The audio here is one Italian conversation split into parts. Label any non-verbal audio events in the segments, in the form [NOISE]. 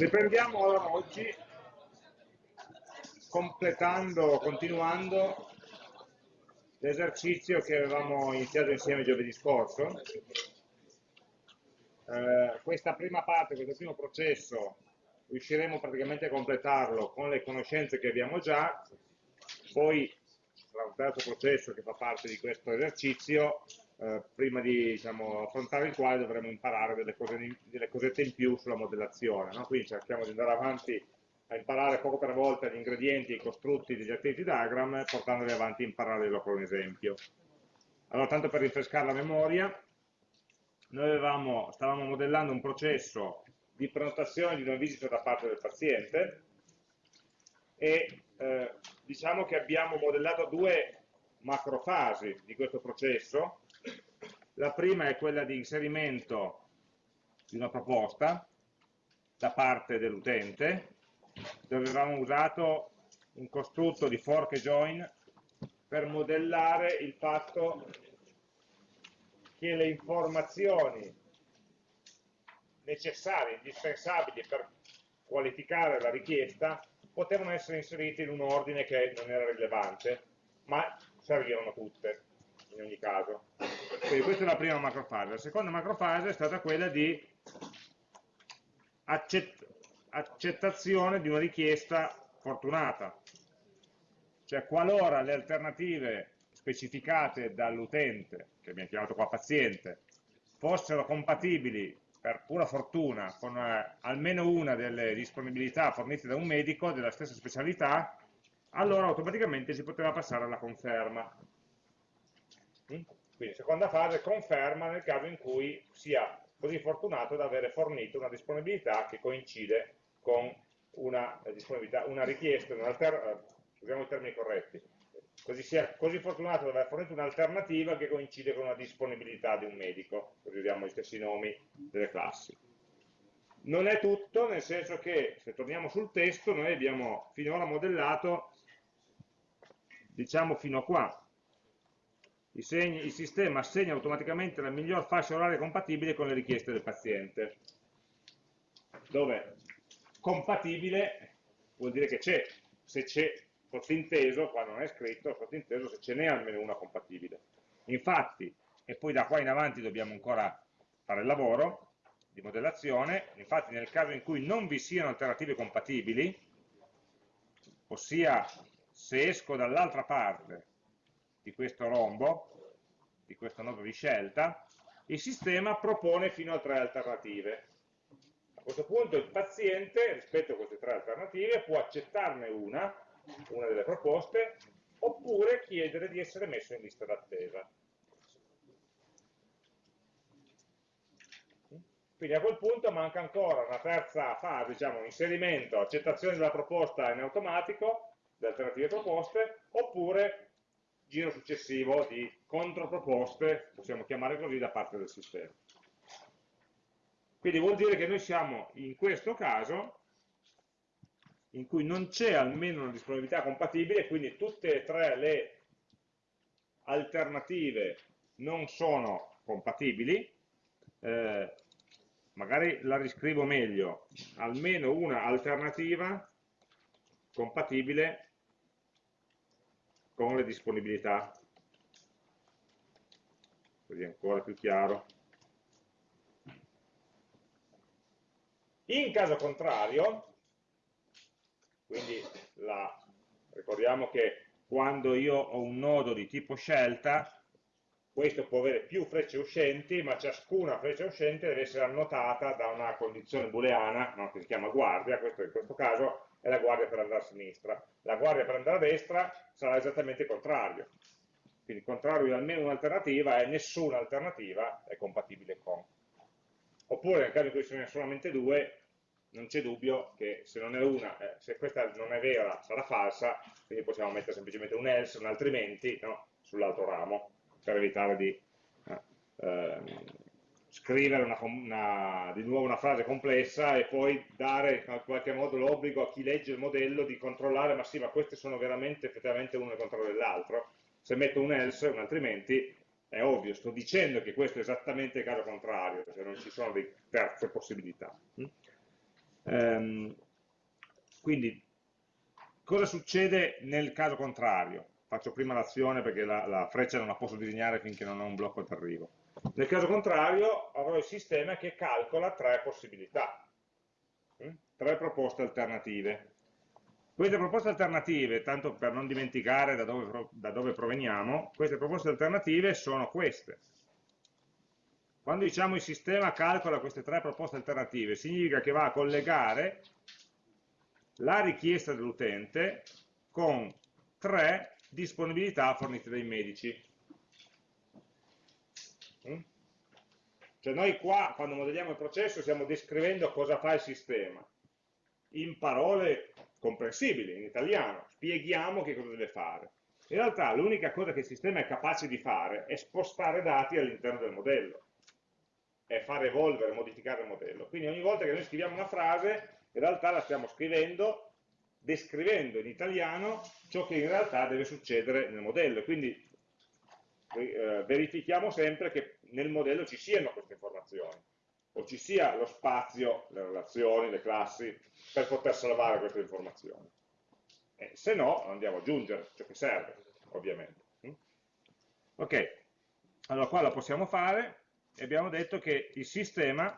Riprendiamo allora oggi completando, continuando l'esercizio che avevamo iniziato insieme giovedì scorso. Eh, questa prima parte, questo primo processo, riusciremo praticamente a completarlo con le conoscenze che abbiamo già, poi sarà un terzo processo che fa parte di questo esercizio, eh, prima di diciamo, affrontare il quale dovremo imparare delle, cose, delle cosette in più sulla modellazione. No? Quindi cerchiamo di andare avanti a imparare poco per volta gli ingredienti i costrutti degli activity diagram, portandoli avanti in parallelo con un esempio. Allora, tanto per rinfrescare la memoria, noi avevamo, stavamo modellando un processo di prenotazione di una visita da parte del paziente e eh, diciamo che abbiamo modellato due macrofasi di questo processo. La prima è quella di inserimento di una proposta da parte dell'utente, dove avevamo usato un costrutto di fork e join per modellare il fatto che le informazioni necessarie, indispensabili per qualificare la richiesta potevano essere inserite in un ordine che non era rilevante, ma servivano tutte in ogni caso. Quindi questa è la prima macrofase. La seconda macrofase è stata quella di accett accettazione di una richiesta fortunata. Cioè qualora le alternative specificate dall'utente, che abbiamo chiamato qua paziente, fossero compatibili per pura fortuna con eh, almeno una delle disponibilità fornite da un medico della stessa specialità, allora automaticamente si poteva passare alla conferma. Quindi seconda fase, conferma nel caso in cui sia così fortunato da avere fornito una disponibilità che coincide con una, eh, una richiesta, un eh, usiamo i termini corretti, così sia così fortunato da aver fornito un'alternativa che coincide con una disponibilità di un medico, così usiamo gli stessi nomi delle classi. Non è tutto, nel senso che, se torniamo sul testo, noi abbiamo finora modellato, diciamo fino a qua, segni, il sistema assegna automaticamente la miglior fascia oraria compatibile con le richieste del paziente, dove compatibile vuol dire che c'è, se c'è sottinteso, qua non è scritto, sottinteso se ce n'è almeno una compatibile. Infatti, e poi da qua in avanti dobbiamo ancora fare il lavoro di modellazione, infatti nel caso in cui non vi siano alternative compatibili, ossia se esco dall'altra parte di questo rombo, di questo nodo di scelta, il sistema propone fino a tre alternative. A questo punto il paziente, rispetto a queste tre alternative, può accettarne una, una delle proposte, oppure chiedere di essere messo in lista d'attesa. Quindi a quel punto manca ancora una terza fase, diciamo, inserimento, accettazione della proposta in automatico, delle alternative proposte, oppure giro successivo di controproposte, possiamo chiamare così, da parte del sistema. Quindi vuol dire che noi siamo in questo caso in cui non c'è almeno una disponibilità compatibile, quindi tutte e tre le alternative non sono compatibili, eh, magari la riscrivo meglio, almeno una alternativa compatibile con le disponibilità, così è ancora più chiaro. In caso contrario, quindi la, ricordiamo che quando io ho un nodo di tipo scelta, questo può avere più frecce uscenti, ma ciascuna freccia uscente deve essere annotata da una condizione booleana, no, che si chiama guardia, questo in questo caso è la guardia per andare a sinistra. La guardia per andare a destra sarà esattamente il contrario. Quindi il contrario di almeno un'alternativa è nessuna alternativa è compatibile con. Oppure nel caso in cui ce ne sono solamente due, non c'è dubbio che se non è una, eh, se questa non è vera, sarà falsa, quindi possiamo mettere semplicemente un else, un altrimenti no, sull'altro ramo, per evitare di eh, ehm, scrivere una, una, di nuovo una frase complessa e poi dare in qualche modo l'obbligo a chi legge il modello di controllare, ma sì, ma queste sono veramente effettivamente uno contro dell'altro. Se metto un else, un altrimenti, è ovvio, sto dicendo che questo è esattamente il caso contrario, cioè non ci sono delle terze possibilità. Ehm, quindi, cosa succede nel caso contrario? Faccio prima l'azione perché la, la, freccia non la posso disegnare finché non ho un blocco d'arrivo. Nel caso contrario avrò il sistema che calcola tre possibilità, hm? tre proposte alternative. Queste proposte alternative, tanto per non dimenticare da dove, da dove proveniamo, queste proposte alternative sono queste. Quando diciamo il sistema calcola queste tre proposte alternative, significa che va a collegare la richiesta dell'utente con tre disponibilità fornite dai medici. Cioè noi qua, quando modelliamo il processo, stiamo descrivendo cosa fa il sistema. In parole comprensibili, in italiano, spieghiamo che cosa deve fare. In realtà l'unica cosa che il sistema è capace di fare è spostare dati all'interno del modello è far evolvere, modificare il modello. Quindi ogni volta che noi scriviamo una frase, in realtà la stiamo scrivendo, descrivendo in italiano ciò che in realtà deve succedere nel modello. Quindi eh, verifichiamo sempre che nel modello ci siano queste informazioni, o ci sia lo spazio, le relazioni, le classi, per poter salvare queste informazioni. Eh, se no, andiamo ad aggiungere ciò che serve, ovviamente. Mm? Ok, allora qua lo possiamo fare, e abbiamo detto che il sistema,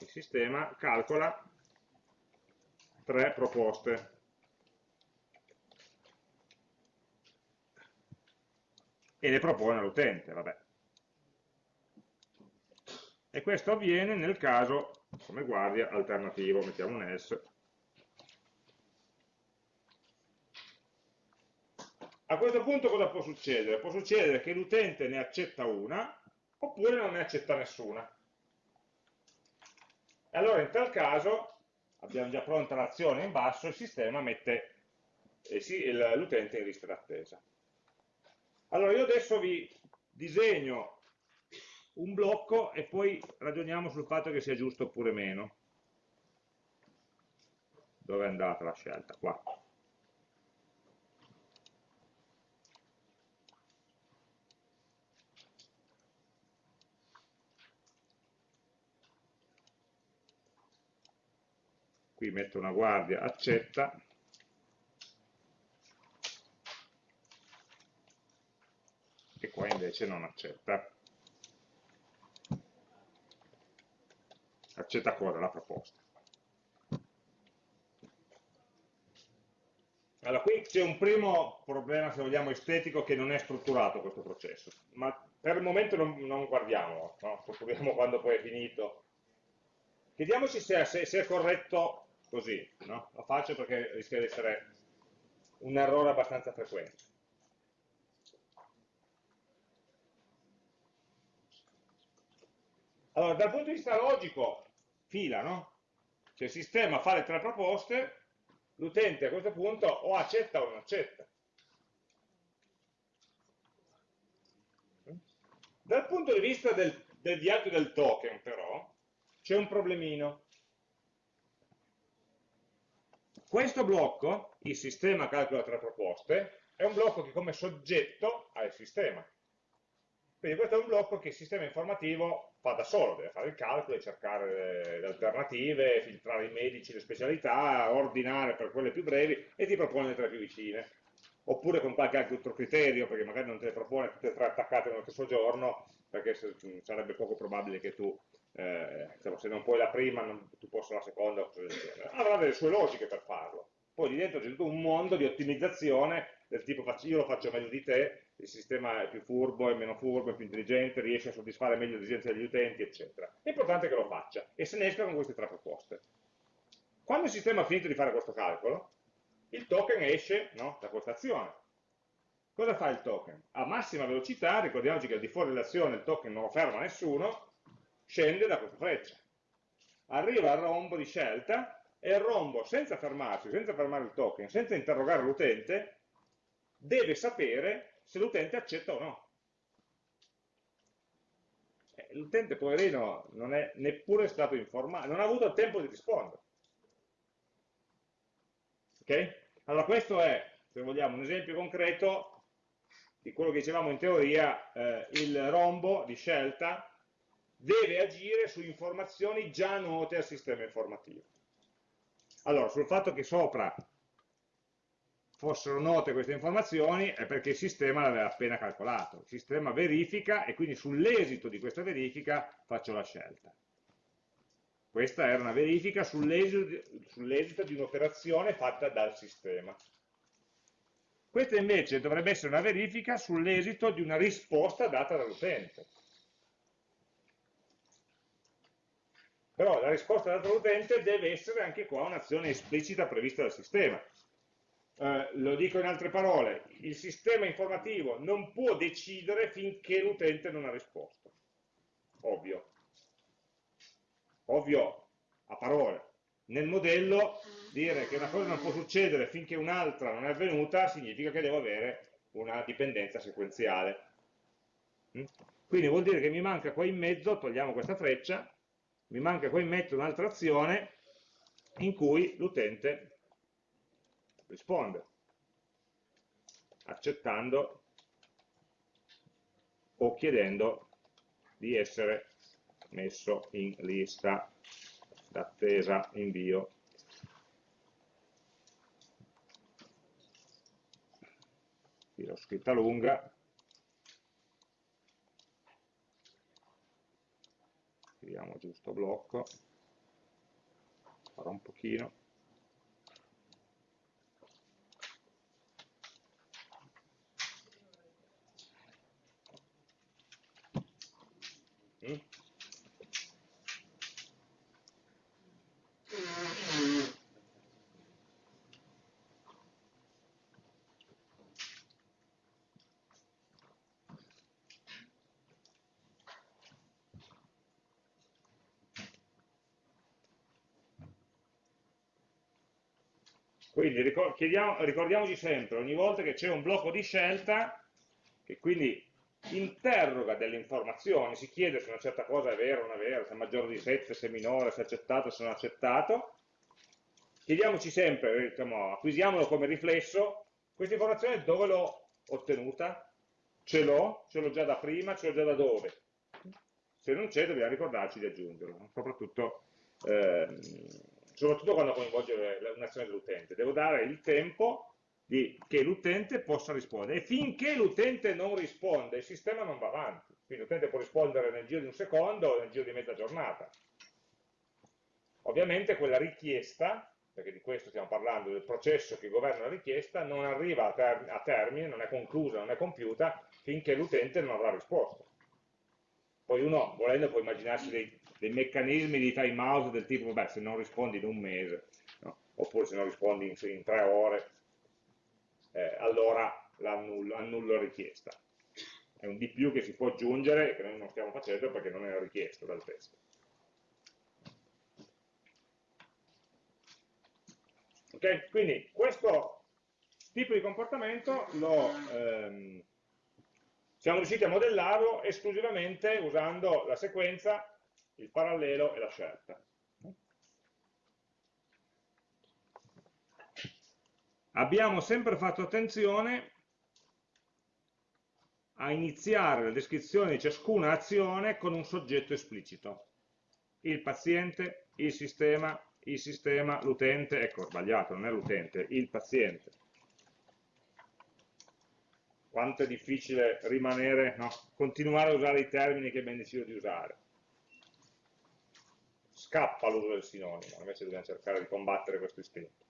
il sistema calcola tre proposte. E le propone all'utente, vabbè. E questo avviene nel caso, come guardia, alternativo, mettiamo un else, A questo punto cosa può succedere? Può succedere che l'utente ne accetta una oppure non ne accetta nessuna. E allora in tal caso abbiamo già pronta l'azione in basso, il sistema mette eh, l'utente in lista d'attesa. Allora io adesso vi disegno un blocco e poi ragioniamo sul fatto che sia giusto oppure meno. Dove è andata la scelta? Qua. qui metto una guardia, accetta, e qua invece non accetta. Accetta cosa? La proposta. Allora, qui c'è un primo problema, se vogliamo, estetico che non è strutturato questo processo, ma per il momento non, non guardiamo, no? strutturiamo [LAUGHS] quando poi è finito. Chiediamoci se, se, se è corretto così, no? Lo faccio perché rischia di essere un errore abbastanza frequente. Allora, dal punto di vista logico, fila, no? Cioè il sistema fa le tre proposte, l'utente a questo punto o accetta o non accetta. Dal punto di vista del, del viaggio del token, però, c'è un problemino. Questo blocco, il sistema calcola tre proposte, è un blocco che come soggetto ha il sistema. Quindi questo è un blocco che il sistema informativo fa da solo, deve fare il calcolo, cercare le alternative, filtrare i medici, le specialità, ordinare per quelle più brevi e ti propone le tre più vicine. Oppure con qualche altro criterio, perché magari non te le propone tutte e tre attaccate nello stesso giorno, perché sarebbe poco probabile che tu eh, se non puoi la prima, non, tu possa la seconda, avrà delle sue logiche per farlo. Poi lì dentro c'è tutto un mondo di ottimizzazione del tipo io lo faccio meglio di te, il sistema è più furbo, è meno furbo, è più intelligente, riesce a soddisfare meglio le esigenze degli utenti, eccetera. È importante che lo faccia e se ne esca con queste tre proposte. Quando il sistema ha finito di fare questo calcolo, il token esce no, da questa azione. Cosa fa il token? A massima velocità, ricordiamoci che al di fuori dell'azione il token non lo ferma nessuno, scende da questa freccia. Arriva al rombo di scelta e il rombo, senza fermarsi, senza fermare il token, senza interrogare l'utente, deve sapere se l'utente accetta o no. Eh, l'utente, poverino, non è neppure stato informato, non ha avuto il tempo di rispondere. Ok? Allora questo è, se vogliamo, un esempio concreto di quello che dicevamo in teoria, eh, il rombo di scelta deve agire su informazioni già note al sistema informativo. Allora, sul fatto che sopra fossero note queste informazioni è perché il sistema le aveva appena calcolato. Il sistema verifica e quindi sull'esito di questa verifica faccio la scelta. Questa era una verifica sull'esito di un'operazione fatta dal sistema. Questa invece dovrebbe essere una verifica sull'esito di una risposta data dall'utente. Però la risposta data dall'utente deve essere anche qua un'azione esplicita prevista dal sistema. Eh, lo dico in altre parole, il sistema informativo non può decidere finché l'utente non ha risposto. Ovvio. Ovvio a parole. Nel modello dire che una cosa non può succedere finché un'altra non è avvenuta significa che devo avere una dipendenza sequenziale. Mm? Quindi vuol dire che mi manca qua in mezzo, togliamo questa freccia, mi manca qua in mezzo un'altra azione in cui l'utente risponde, accettando o chiedendo di essere messo in lista d'attesa invio. Qui l'ho scritta lunga, scriviamo giusto blocco, farò un pochino. Quindi ricordiamoci sempre, ogni volta che c'è un blocco di scelta, che quindi interroga delle informazioni, si chiede se una certa cosa è vera o non è vera, se è maggiore di 7, se è minore, se è accettato, se non è accettato, chiediamoci sempre, diciamo, acquisiamolo come riflesso, questa informazione dove l'ho ottenuta? Ce l'ho? Ce l'ho già da prima? Ce l'ho già da dove? Se non c'è dobbiamo ricordarci di aggiungerlo, soprattutto ehm, soprattutto quando coinvolge un'azione dell'utente. Devo dare il tempo di, che l'utente possa rispondere. E finché l'utente non risponde, il sistema non va avanti. Quindi l'utente può rispondere nel giro di un secondo o nel giro di mezza giornata. Ovviamente quella richiesta, perché di questo stiamo parlando, del processo che governa la richiesta, non arriva a, ter a termine, non è conclusa, non è compiuta, finché l'utente non avrà risposto. Poi uno, volendo, può immaginarsi dei dei meccanismi di time out del tipo, vabbè, se non rispondi in un mese, no? oppure se non rispondi in, in tre ore, eh, allora annullo, annullo la richiesta. È un di più che si può aggiungere che noi non stiamo facendo perché non è richiesto dal testo. Ok? Quindi questo tipo di comportamento lo, ehm, siamo riusciti a modellarlo esclusivamente usando la sequenza il parallelo e la scelta. Abbiamo sempre fatto attenzione a iniziare la descrizione di ciascuna azione con un soggetto esplicito. Il paziente, il sistema, il sistema, l'utente, ecco sbagliato, non è l'utente, il paziente. Quanto è difficile rimanere, no, continuare a usare i termini che abbiamo deciso di usare scappa l'uso del sinonimo, invece dobbiamo cercare di combattere questo istinto.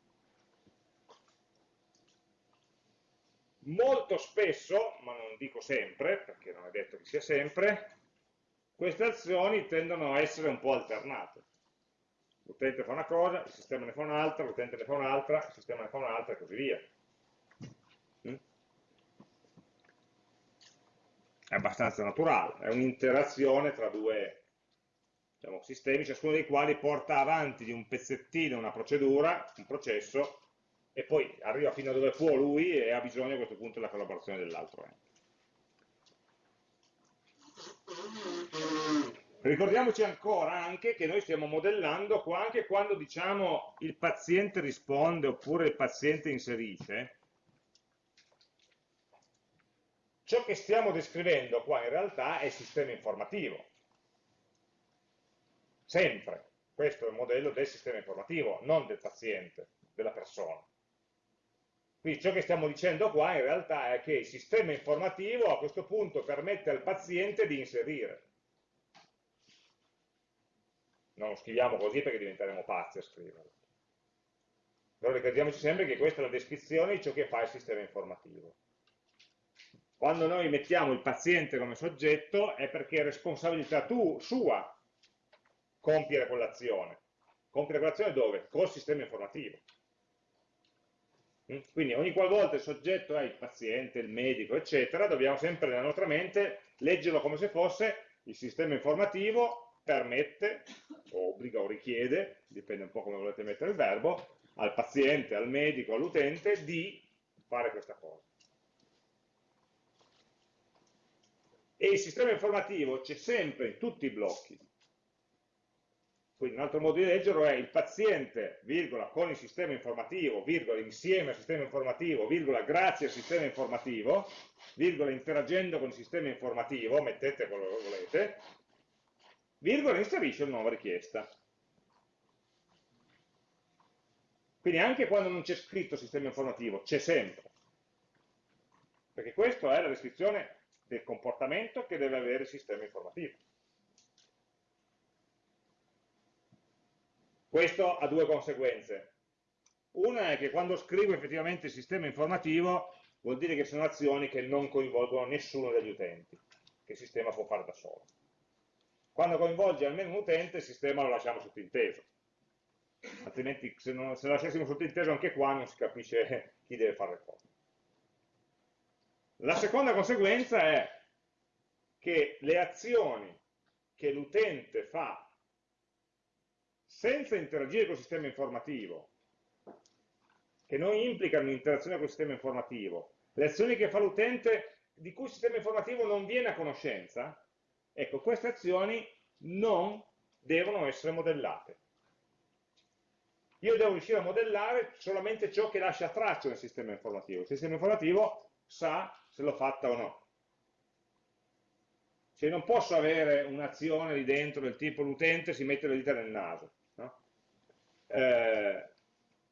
Molto spesso, ma non dico sempre, perché non è detto che sia sempre, queste azioni tendono a essere un po' alternate. L'utente fa una cosa, il sistema ne fa un'altra, l'utente ne fa un'altra, il sistema ne fa un'altra e così via. Mm? È abbastanza naturale, è un'interazione tra due diciamo, sistemi, ciascuno dei quali porta avanti di un pezzettino una procedura, un processo, e poi arriva fino a dove può lui e ha bisogno a questo punto della collaborazione dell'altro. Ricordiamoci ancora anche che noi stiamo modellando qua anche quando diciamo il paziente risponde oppure il paziente inserisce, ciò che stiamo descrivendo qua in realtà è il sistema informativo sempre. Questo è il modello del sistema informativo, non del paziente, della persona. Quindi ciò che stiamo dicendo qua in realtà è che il sistema informativo a questo punto permette al paziente di inserire. Non lo scriviamo così perché diventeremo pazzi a scriverlo. Però ricordiamoci sempre che questa è la descrizione di ciò che fa il sistema informativo. Quando noi mettiamo il paziente come soggetto è perché è responsabilità tu, sua compiere quell'azione. Compiere quell'azione dove? Col sistema informativo. Mm? Quindi ogni qualvolta il soggetto è il paziente, il medico, eccetera, dobbiamo sempre nella nostra mente leggerlo come se fosse il sistema informativo permette, o obbliga o richiede, dipende un po' come volete mettere il verbo, al paziente, al medico, all'utente di fare questa cosa. E il sistema informativo c'è sempre in tutti i blocchi, quindi un altro modo di leggerlo è il paziente, virgola, con il sistema informativo, virgola, insieme al sistema informativo, virgola, grazie al sistema informativo, virgola, interagendo con il sistema informativo, mettete quello che volete, virgola, inserisce una nuova richiesta. Quindi anche quando non c'è scritto sistema informativo, c'è sempre. Perché questa è la descrizione del comportamento che deve avere il sistema informativo. Questo ha due conseguenze. Una è che quando scrivo effettivamente il sistema informativo vuol dire che sono azioni che non coinvolgono nessuno degli utenti, che il sistema può fare da solo. Quando coinvolge almeno un utente il sistema lo lasciamo sottinteso, altrimenti se, non, se lasciassimo sottinteso anche qua non si capisce [LAUGHS] chi deve fare le cose. La seconda conseguenza è che le azioni che l'utente fa senza interagire col sistema informativo, che non implicano un'interazione col sistema informativo, le azioni che fa l'utente di cui il sistema informativo non viene a conoscenza, ecco, queste azioni non devono essere modellate. Io devo riuscire a modellare solamente ciò che lascia traccia nel sistema informativo. Il sistema informativo sa se l'ho fatta o no. Cioè non posso avere un'azione lì dentro del tipo l'utente si mette le dita nel naso eh,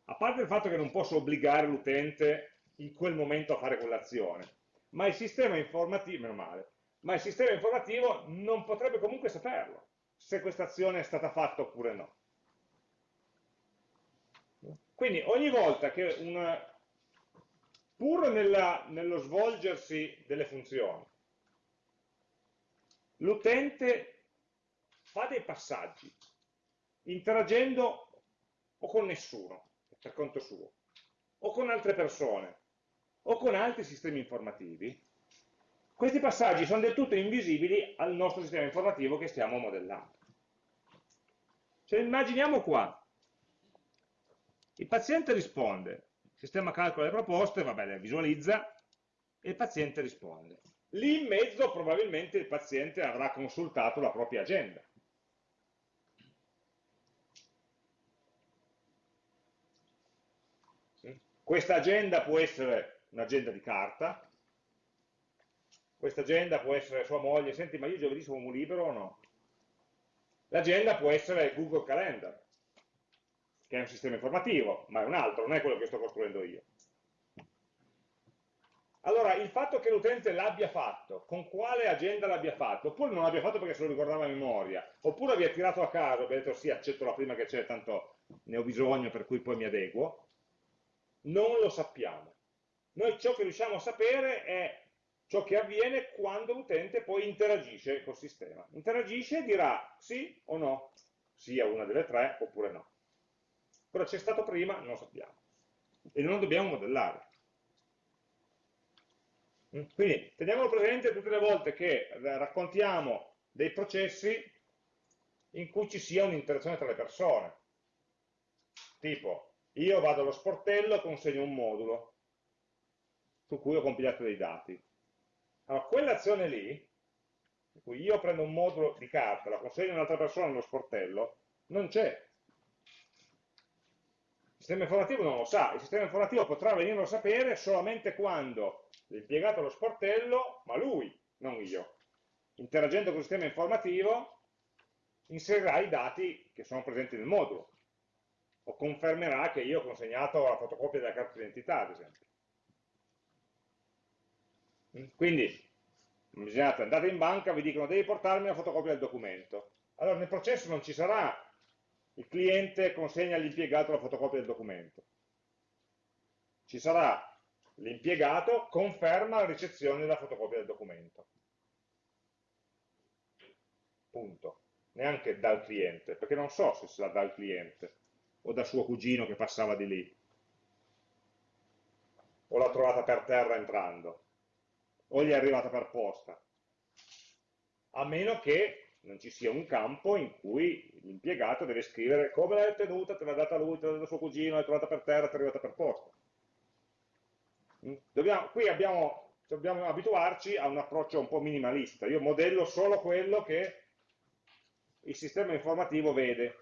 a parte il fatto che non posso obbligare l'utente in quel momento a fare quell'azione, ma il sistema informativo, meno male, ma il sistema informativo non potrebbe comunque saperlo, se questa azione è stata fatta oppure no. Quindi ogni volta che un, pur nella, nello svolgersi delle funzioni, l'utente fa dei passaggi, interagendo o con nessuno, per conto suo, o con altre persone, o con altri sistemi informativi, questi passaggi sono del tutto invisibili al nostro sistema informativo che stiamo modellando. Cioè, immaginiamo qua, il paziente risponde, il sistema calcola le proposte, vabbè, le visualizza, e il paziente risponde. Lì in mezzo probabilmente il paziente avrà consultato la propria agenda. Questa agenda può essere un'agenda di carta, questa agenda può essere sua moglie, senti ma io giovedì sono libero o no? L'agenda può essere Google Calendar, che è un sistema informativo, ma è un altro, non è quello che sto costruendo io. Allora, il fatto che l'utente l'abbia fatto, con quale agenda l'abbia fatto, oppure non l'abbia fatto perché se lo ricordava a memoria, oppure abbia tirato a caso, abbia detto sì, accetto la prima che c'è, tanto ne ho bisogno, per cui poi mi adeguo, non lo sappiamo. Noi ciò che riusciamo a sapere è ciò che avviene quando l'utente poi interagisce col sistema. Interagisce e dirà sì o no, sia una delle tre oppure no. Cosa c'è stato prima non lo sappiamo e non dobbiamo modellare. Mm? Quindi teniamolo presente tutte le volte che raccontiamo dei processi in cui ci sia un'interazione tra le persone. Tipo, io vado allo sportello e consegno un modulo su cui ho compilato dei dati. Allora, quell'azione lì, in cui io prendo un modulo di carta, la consegno a un'altra persona nello sportello, non c'è. Il sistema informativo non lo sa, il sistema informativo potrà venirlo a sapere solamente quando l'impiegato allo sportello, ma lui, non io, interagendo con il sistema informativo, inserirà i dati che sono presenti nel modulo o confermerà che io ho consegnato la fotocopia della carta d'identità, ad esempio. Mm? Quindi, immaginate, andate in banca, vi dicono devi portarmi la fotocopia del documento. Allora nel processo non ci sarà il cliente consegna all'impiegato la fotocopia del documento. Ci sarà l'impiegato conferma la ricezione della fotocopia del documento. Punto. Neanche dal cliente, perché non so se sarà dal cliente o da suo cugino che passava di lì. O l'ha trovata per terra entrando. O gli è arrivata per posta. A meno che non ci sia un campo in cui l'impiegato deve scrivere come l'hai ottenuta, te l'ha data lui, te l'ha data suo cugino, l'hai trovata per terra, ti è arrivata per posta. Mm? Dobbiamo, qui abbiamo, dobbiamo abituarci a un approccio un po' minimalista. Io modello solo quello che il sistema informativo vede.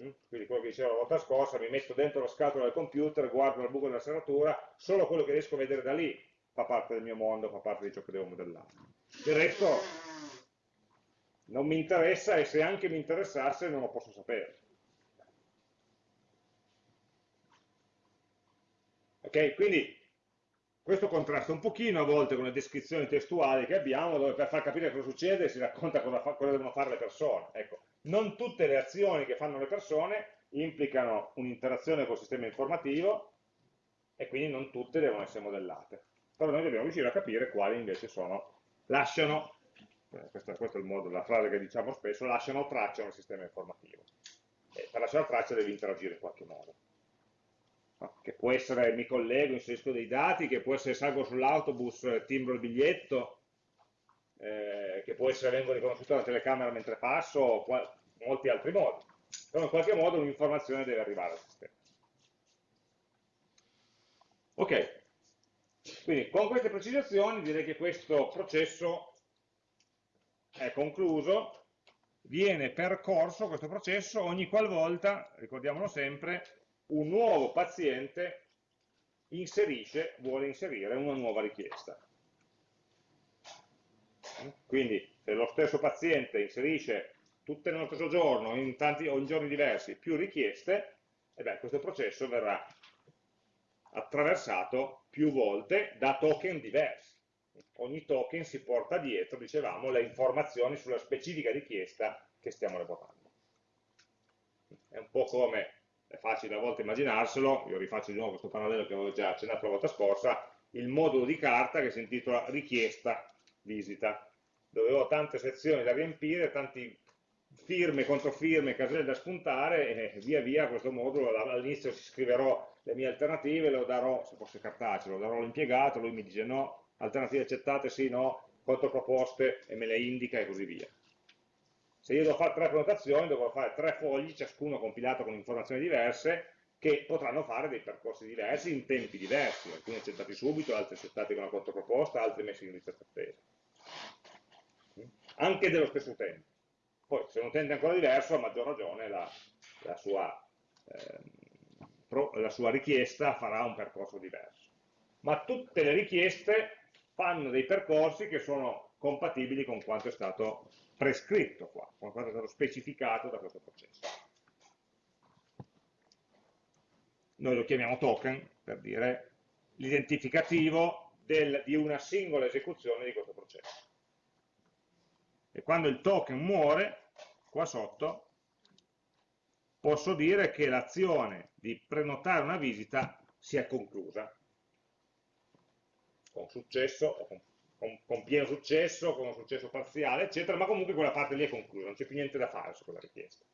Mm? Quindi quello che dicevo la volta scorsa, mi metto dentro la scatola del computer, guardo il buco della serratura, solo quello che riesco a vedere da lì fa parte del mio mondo, fa parte di ciò che devo modellare. Il resto non mi interessa e se anche mi interessasse non lo posso sapere. Ok, quindi questo contrasta un pochino a volte con le descrizioni testuali che abbiamo, dove per far capire cosa succede si racconta cosa, fa, cosa devono fare le persone. Ecco, non tutte le azioni che fanno le persone implicano un'interazione col sistema informativo e quindi non tutte devono essere modellate. Però noi dobbiamo riuscire a capire quali invece sono, lasciano, eh, questo, questo, è modo, la frase che diciamo spesso, lasciano traccia nel sistema informativo. E per lasciare traccia devi interagire in qualche modo che può essere mi collego, inserisco dei dati, che può essere salgo sull'autobus, eh, timbro il biglietto, eh, che può essere vengo riconosciuto dalla telecamera mentre passo, o molti altri modi. Però in qualche modo un'informazione deve arrivare al sistema. Ok, quindi con queste precisazioni direi che questo processo è concluso, viene percorso questo processo ogni qualvolta, ricordiamolo sempre, un nuovo paziente inserisce, vuole inserire una nuova richiesta. Quindi se lo stesso paziente inserisce tutte nello stesso giorno in tanti, o in giorni diversi più richieste, e beh, questo processo verrà attraversato più volte da token diversi. Ogni token si porta dietro, dicevamo, le informazioni sulla specifica richiesta che stiamo revocando. È un po' come è facile a volte immaginarselo, io rifaccio di nuovo questo parallelo che avevo già accennato la volta scorsa, il modulo di carta che si intitola richiesta visita, dove ho tante sezioni da riempire, tanti firme, controfirme, caselle da spuntare e via via questo modulo, all'inizio scriverò le mie alternative, lo darò, se fosse cartaceo, lo darò all'impiegato, lui mi dice no, alternative accettate, sì, no, controproposte e me le indica e così via. Se io devo fare tre prenotazioni, dovrò fare tre fogli, ciascuno compilato con informazioni diverse, che potranno fare dei percorsi diversi in tempi diversi, alcuni accettati subito, altri accettati con una controproposta, altri messi in lista d'attesa. Anche dello stesso utente. Poi, se un utente è ancora diverso, a maggior ragione la, la, sua, eh, pro, la sua richiesta farà un percorso diverso. Ma tutte le richieste fanno dei percorsi che sono compatibili con quanto è stato prescritto qua, con quanto è stato specificato da questo processo. Noi lo chiamiamo token per dire l'identificativo di una singola esecuzione di questo processo. E quando il token muore, qua sotto, posso dire che l'azione di prenotare una visita si è conclusa, con successo con con, con, pieno successo, con un successo parziale, eccetera, ma comunque quella parte lì è conclusa, non c'è più niente da fare su quella richiesta.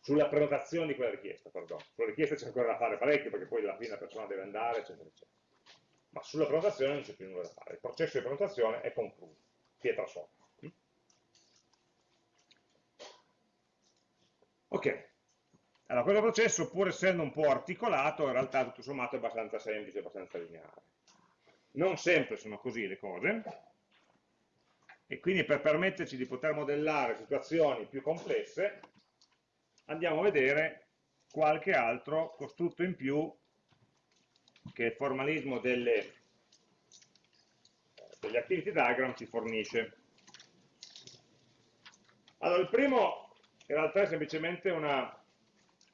Sulla prenotazione di quella richiesta, perdono. Sulla richiesta c'è ancora da fare parecchio, perché poi alla fine la persona deve andare, eccetera, eccetera. Ma sulla prenotazione non c'è più nulla da fare. Il processo di prenotazione è concluso, pietra sopra. Ok. Allora, questo processo, pur essendo un po' articolato, in realtà tutto sommato è abbastanza semplice, abbastanza lineare. Non sempre sono così le cose, e quindi per permetterci di poter modellare situazioni più complesse, andiamo a vedere qualche altro costrutto in più che il formalismo delle, degli activity diagram ci fornisce. Allora, il primo in realtà è semplicemente una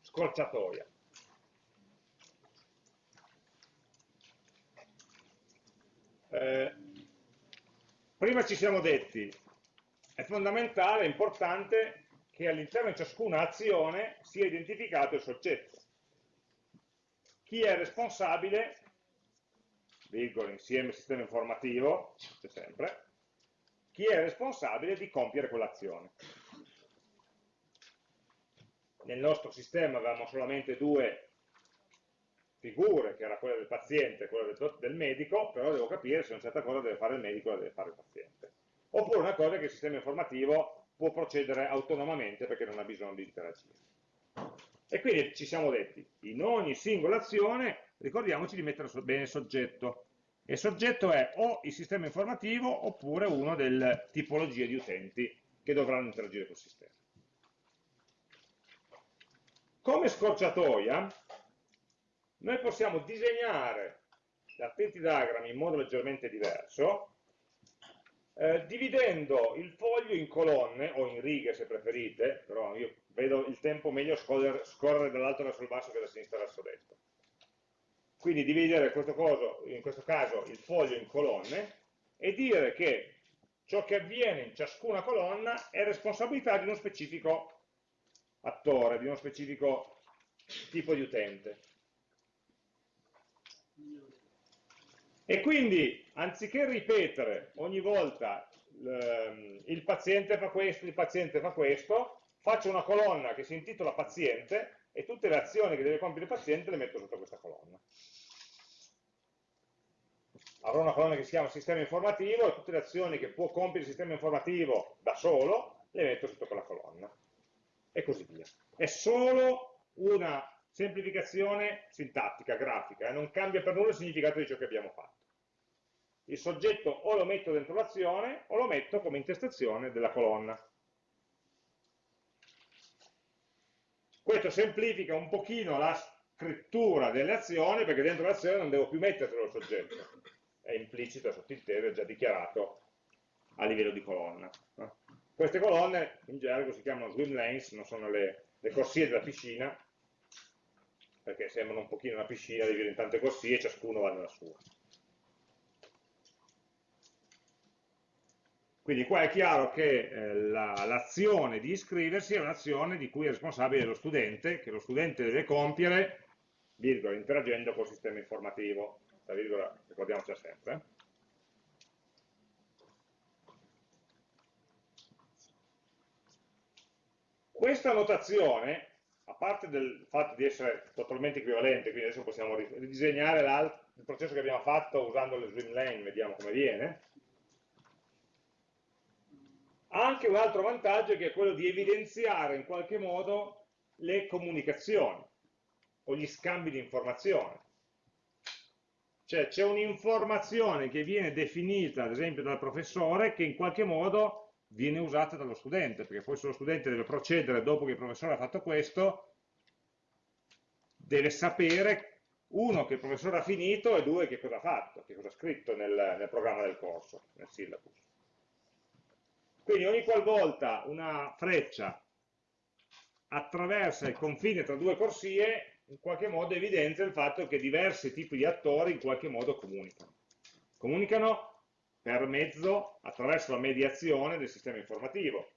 scorciatoia. Eh, prima ci siamo detti, è fondamentale, è importante che all'interno di ciascuna azione sia identificato il soggetto. Chi è responsabile, virgola, insieme sistema informativo, c'è sempre, chi è responsabile di compiere quell'azione. Nel nostro sistema avevamo solamente due figure, che era quella del paziente e quella del, del medico, però devo capire se una certa cosa deve fare il medico o la deve fare il paziente. Oppure una cosa che il sistema informativo può procedere autonomamente perché non ha bisogno di interagire. E quindi ci siamo detti, in ogni singola azione ricordiamoci di mettere bene soggetto. E soggetto è o il sistema informativo oppure una delle tipologie di utenti che dovranno interagire col sistema. Come scorciatoia, noi possiamo disegnare l'attenti diagrammi in modo leggermente diverso, eh, dividendo il foglio in colonne, o in righe se preferite, però io vedo il tempo meglio scorrere, scorrere dall'alto verso il basso che da sinistra verso destra. Quindi dividere questo coso, in questo caso il foglio in colonne e dire che ciò che avviene in ciascuna colonna è responsabilità di uno specifico attore, di uno specifico tipo di utente. E quindi, anziché ripetere ogni volta ehm, il paziente fa questo, il paziente fa questo, faccio una colonna che si intitola paziente e tutte le azioni che deve compiere il paziente le metto sotto questa colonna. Avrò una colonna che si chiama sistema informativo e tutte le azioni che può compiere il sistema informativo da solo le metto sotto quella colonna. E così via. È solo una semplificazione sintattica, grafica, e non cambia per nulla il significato di ciò che abbiamo fatto il soggetto o lo metto dentro l'azione o lo metto come intestazione della colonna. Questo semplifica un pochino la scrittura delle azioni perché dentro l'azione non devo più metterlo il soggetto, è implicito, è sottinteso, è già dichiarato a livello di colonna. Queste colonne in gergo si chiamano swim lanes, non sono le, le corsie della piscina, perché sembrano un pochino una piscina divisa in tante corsie e ciascuno va nella sua. Quindi qua è chiaro che eh, l'azione la, di iscriversi è un'azione di cui è responsabile lo studente, che lo studente deve compiere, virgola, interagendo col sistema informativo. La virgola, ricordiamoci sempre. Questa notazione, a parte del fatto di essere totalmente equivalente, quindi adesso possiamo ridisegnare il processo che abbiamo fatto usando le swim lane, vediamo come viene, ha anche un altro vantaggio che è quello di evidenziare in qualche modo le comunicazioni o gli scambi di informazioni. Cioè c'è un'informazione che viene definita ad esempio dal professore che in qualche modo viene usata dallo studente, perché poi se lo studente deve procedere dopo che il professore ha fatto questo, deve sapere uno che il professore ha finito e due che cosa ha fatto, che cosa ha scritto nel, nel programma del corso, nel syllabus. Quindi ogni qualvolta una freccia attraversa il confine tra due corsie, in qualche modo evidenzia il fatto che diversi tipi di attori in qualche modo comunicano. Comunicano per mezzo, attraverso la mediazione del sistema informativo.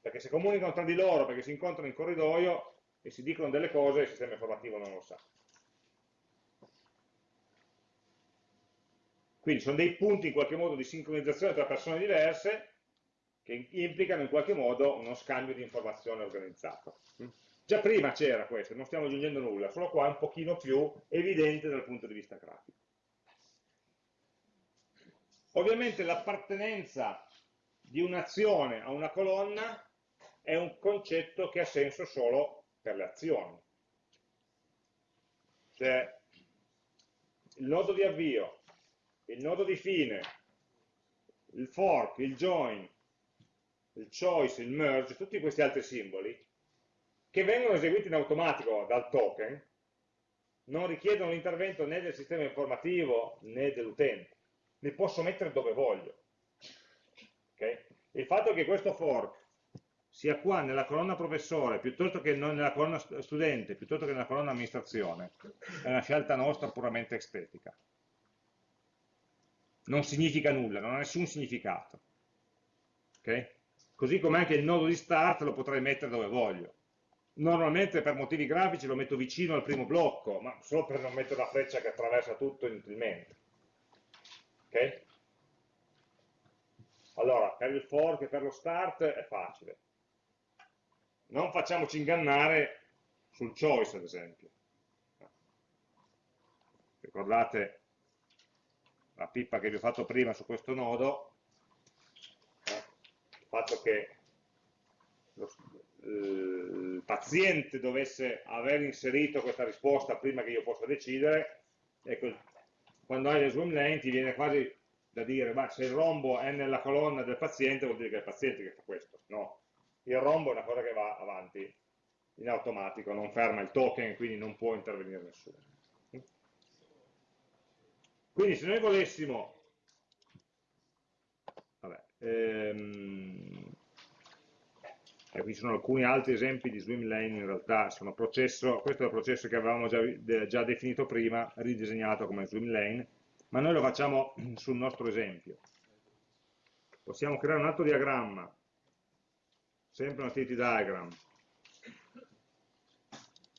Perché se comunicano tra di loro, perché si incontrano in corridoio e si dicono delle cose, il sistema informativo non lo sa. Quindi sono dei punti in qualche modo di sincronizzazione tra persone diverse che implicano in qualche modo uno scambio di informazioni organizzato. Già prima c'era questo, non stiamo aggiungendo nulla, solo qua è un pochino più evidente dal punto di vista grafico. Ovviamente l'appartenenza di un'azione a una colonna è un concetto che ha senso solo per le azioni. Cioè, il nodo di avvio, il nodo di fine, il fork, il join, il choice, il merge, tutti questi altri simboli, che vengono eseguiti in automatico dal token, non richiedono l'intervento né del sistema informativo né dell'utente, li posso mettere dove voglio. Okay? Il fatto che questo fork sia qua nella colonna professore piuttosto che nella colonna studente, piuttosto che nella colonna amministrazione, è una scelta nostra puramente estetica. Non significa nulla, non ha nessun significato. Okay? Così come anche il nodo di start lo potrei mettere dove voglio. Normalmente per motivi grafici lo metto vicino al primo blocco, ma solo per non mettere una freccia che attraversa tutto inutilmente. Ok? Allora, per il fork e per lo start è facile. Non facciamoci ingannare sul choice, ad esempio. Ricordate la pippa che vi ho fatto prima su questo nodo, eh? il fatto che il paziente dovesse aver inserito questa risposta prima che io possa decidere, ecco, quando hai le swim lane ti viene quasi da dire, ma se il rombo è nella colonna del paziente vuol dire che è il paziente che fa questo. No, il rombo è una cosa che va avanti in automatico, non ferma il token, quindi non può intervenire nessuno. Quindi se noi volessimo, vabbè, ehm, e qui sono alcuni altri esempi di swim lane, in realtà processo, questo è il processo che avevamo già, già definito prima, ridisegnato come swim lane, ma noi lo facciamo [CLEARS THROAT] sul nostro esempio. Possiamo creare un altro diagramma, sempre un activity diagram,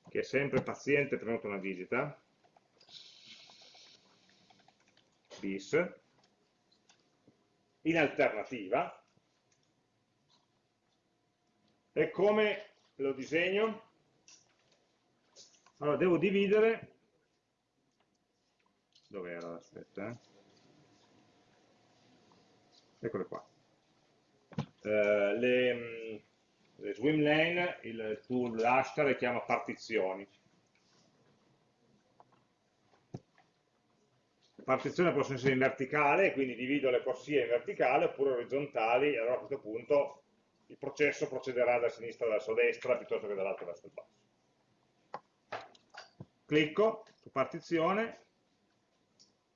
che è sempre paziente prenota una visita, bis, in alternativa, e come lo disegno? Allora, devo dividere dove era? Aspetta, eh. Eccole qua. Uh, le, mm, le, swim lane, il tool hashtag le chiama partizioni. Partizioni possono essere in verticale, quindi divido le corsie in verticale, oppure orizzontali, e allora a questo punto il processo procederà da sinistra verso destra piuttosto che dall'alto verso il basso. Clicco su partizione,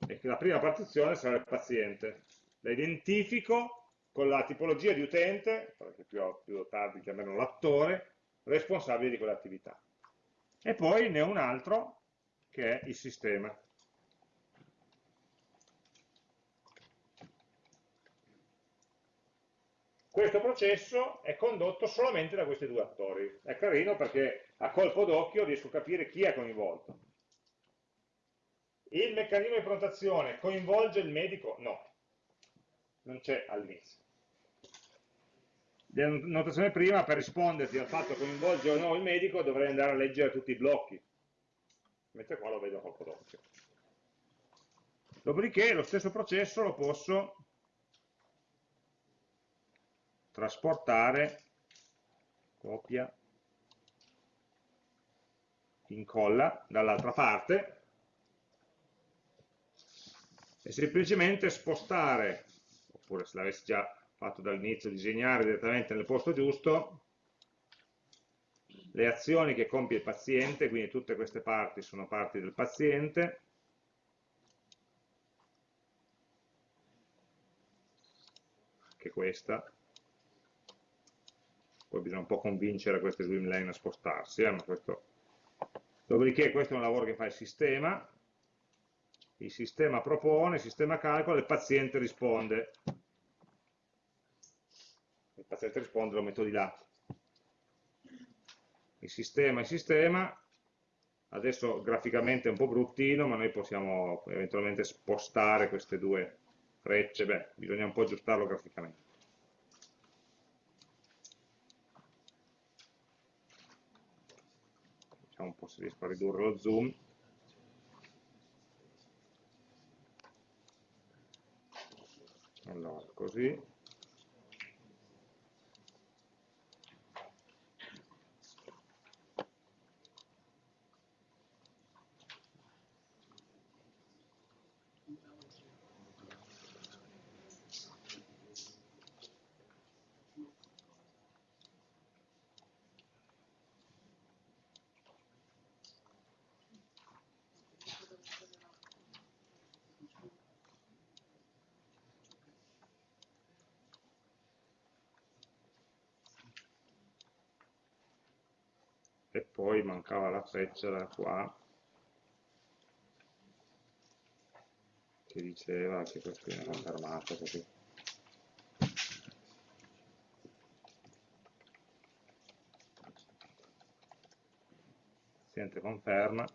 e la prima partizione sarà il paziente. La identifico con la tipologia di utente, perché più, più tardi chiamerò l'attore, responsabile di quell'attività. E poi ne ho un altro che è il sistema. Questo processo è condotto solamente da questi due attori. È carino perché a colpo d'occhio riesco a capire chi è coinvolto. Il meccanismo di prenotazione coinvolge il medico? No, non c'è all'inizio. La notazione prima, per risponderti al fatto coinvolge o no il medico, dovrei andare a leggere tutti i blocchi, mentre qua lo vedo a colpo d'occhio. Dopodiché lo stesso processo lo posso trasportare, copia, incolla dall'altra parte e semplicemente spostare, oppure se l'avessi già fatto dall'inizio, disegnare direttamente nel posto giusto, le azioni che compie il paziente, quindi tutte queste parti sono parti del paziente, anche questa, poi bisogna un po' convincere queste swim lane a spostarsi, eh, questo... dopodiché questo è un lavoro che fa il sistema, il sistema propone, il sistema calcola, il paziente risponde. Il paziente risponde, lo metto di là. Il sistema, il sistema, adesso graficamente è un po' bruttino, ma noi possiamo eventualmente spostare queste due frecce, beh, bisogna un po' aggiustarlo graficamente. Vediamo un po' se riesco a ridurre lo zoom. allora così mancava la freccia da qua che diceva che questo viene confermato così. Paziente conferma.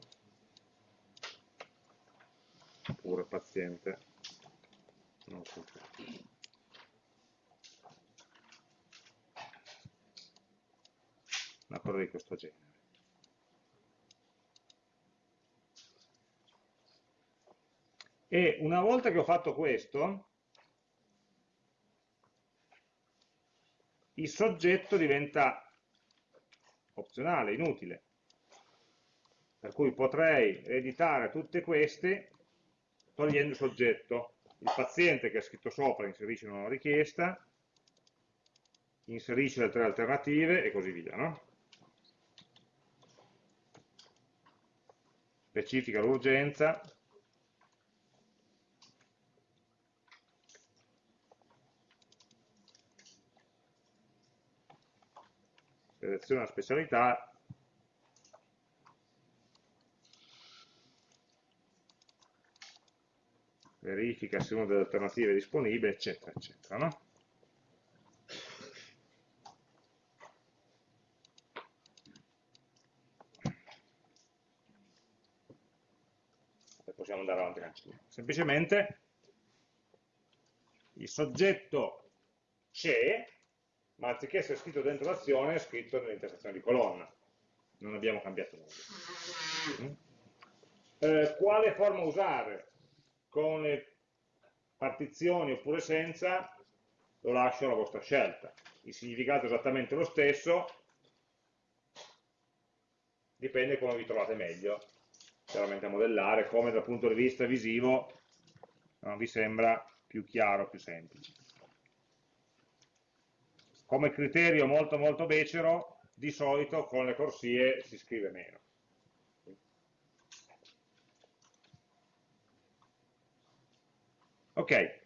Oppure paziente. Non conferma una cosa di questo genere e una volta che ho fatto questo il soggetto diventa opzionale, inutile per cui potrei editare tutte queste togliendo il soggetto. Il paziente che ha scritto sopra inserisce una richiesta, inserisce le tre alternative e così via. No? Specifica l'urgenza, seleziona la specialità verifica se una delle alternative è disponibile, eccetera, eccetera. No? Possiamo andare avanti. Semplicemente il soggetto c'è, ma anziché essere scritto dentro l'azione è scritto nell'intersezione di colonna. Non abbiamo cambiato nulla. Mm? Eh, quale forma usare? con le partizioni oppure senza, lo lascio alla vostra scelta. Il significato è esattamente lo stesso, dipende come vi trovate meglio, chiaramente a modellare, come dal punto di vista visivo non vi sembra più chiaro, più semplice. Come criterio molto molto becero, di solito con le corsie si scrive meno. Ok,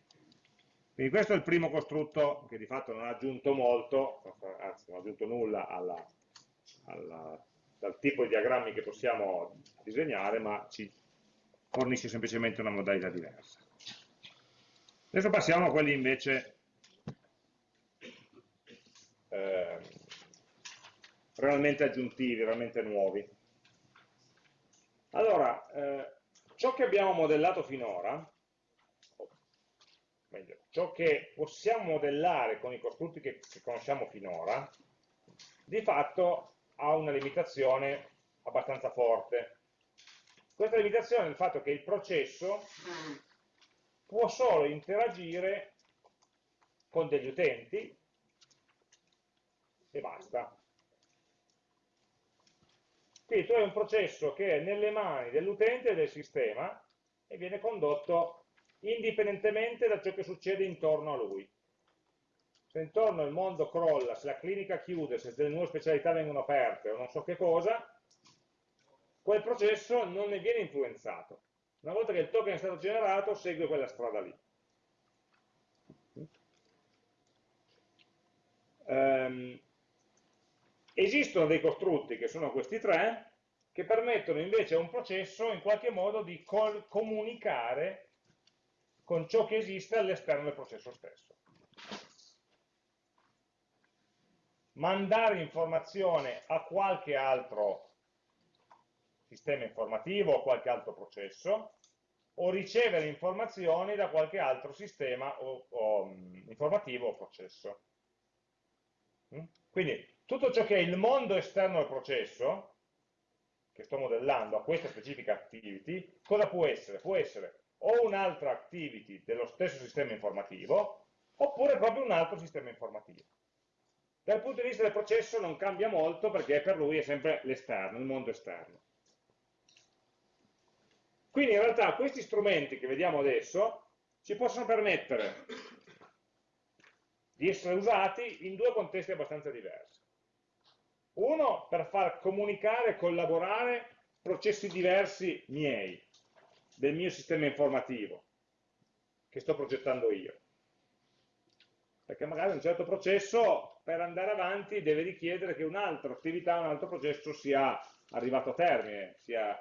quindi questo è il primo costrutto che di fatto non ha aggiunto molto, anzi non ha aggiunto nulla alla, alla, dal tipo di diagrammi che possiamo disegnare, ma ci fornisce semplicemente una modalità diversa. Adesso passiamo a quelli invece eh, realmente aggiuntivi, realmente nuovi. Allora, eh, ciò che abbiamo modellato finora meglio, ciò che possiamo modellare con i costrutti che, che conosciamo finora, di fatto ha una limitazione abbastanza forte. Questa limitazione è il fatto che il processo può solo interagire con degli utenti e basta. Quindi tu hai un processo che è nelle mani dell'utente e del sistema e viene condotto indipendentemente da ciò che succede intorno a lui. Se intorno il mondo crolla, se la clinica chiude, se delle nuove specialità vengono aperte o non so che cosa, quel processo non ne viene influenzato. Una volta che il token è stato generato, segue quella strada lì. Um, esistono dei costrutti, che sono questi tre, che permettono invece a un processo in qualche modo di comunicare con ciò che esiste all'esterno del processo stesso. Mandare informazione a qualche altro sistema informativo o qualche altro processo o ricevere informazioni da qualche altro sistema o, o, um, informativo o processo. Mm? Quindi tutto ciò che è il mondo esterno al processo, che sto modellando a questa specifica activity, cosa può essere? Può essere o un'altra activity dello stesso sistema informativo, oppure proprio un altro sistema informativo. Dal punto di vista del processo non cambia molto perché per lui è sempre l'esterno, il mondo esterno. Quindi in realtà questi strumenti che vediamo adesso ci possono permettere di essere usati in due contesti abbastanza diversi. Uno per far comunicare e collaborare processi diversi miei, del mio sistema informativo che sto progettando io. perché magari un certo processo per andare avanti deve richiedere che un'altra attività, un altro processo sia arrivato a termine, sia,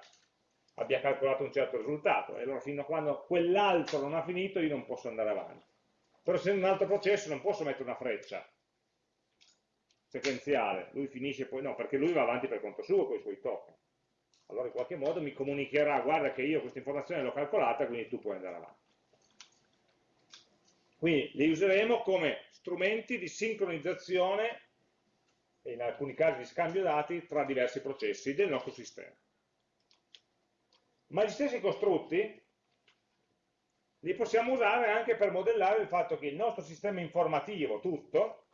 abbia calcolato un certo risultato, e allora fino a quando quell'altro non ha finito io non posso andare avanti. Però se in un altro processo non posso mettere una freccia sequenziale, lui finisce poi, no, perché lui va avanti per conto suo con i suoi token. Allora in qualche modo mi comunicherà, guarda che io questa informazione l'ho calcolata, quindi tu puoi andare avanti. Quindi li useremo come strumenti di sincronizzazione e in alcuni casi di scambio dati tra diversi processi del nostro sistema. Ma gli stessi costrutti li possiamo usare anche per modellare il fatto che il nostro sistema informativo tutto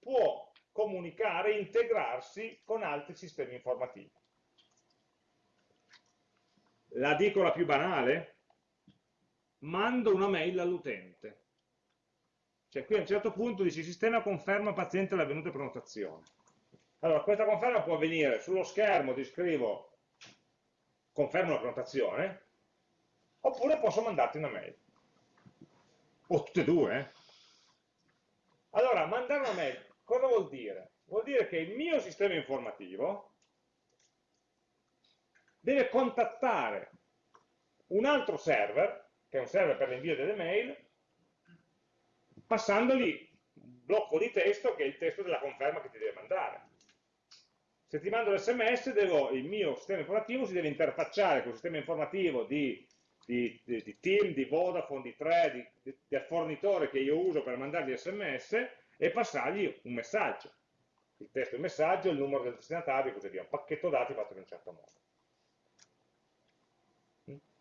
può comunicare, integrarsi con altri sistemi informativi. La dico la più banale, mando una mail all'utente. Cioè qui a un certo punto dice sistema conferma paziente l'avvenuta prenotazione. Allora, questa conferma può avvenire sullo schermo, ti scrivo confermo la prenotazione, oppure posso mandarti una mail. O tutte e due. Eh? Allora, mandare una mail cosa vuol dire? Vuol dire che il mio sistema informativo deve contattare un altro server, che è un server per l'invio delle mail, passandogli un blocco di testo che è il testo della conferma che ti deve mandare. Se ti mando l'SMS, il mio sistema informativo si deve interfacciare con il sistema informativo di, di, di, di Team, di Vodafone, di 3, del fornitore che io uso per mandargli sms e passargli un messaggio. Il testo del messaggio, il numero del destinatario così via. Un pacchetto dati fatto in un certo modo.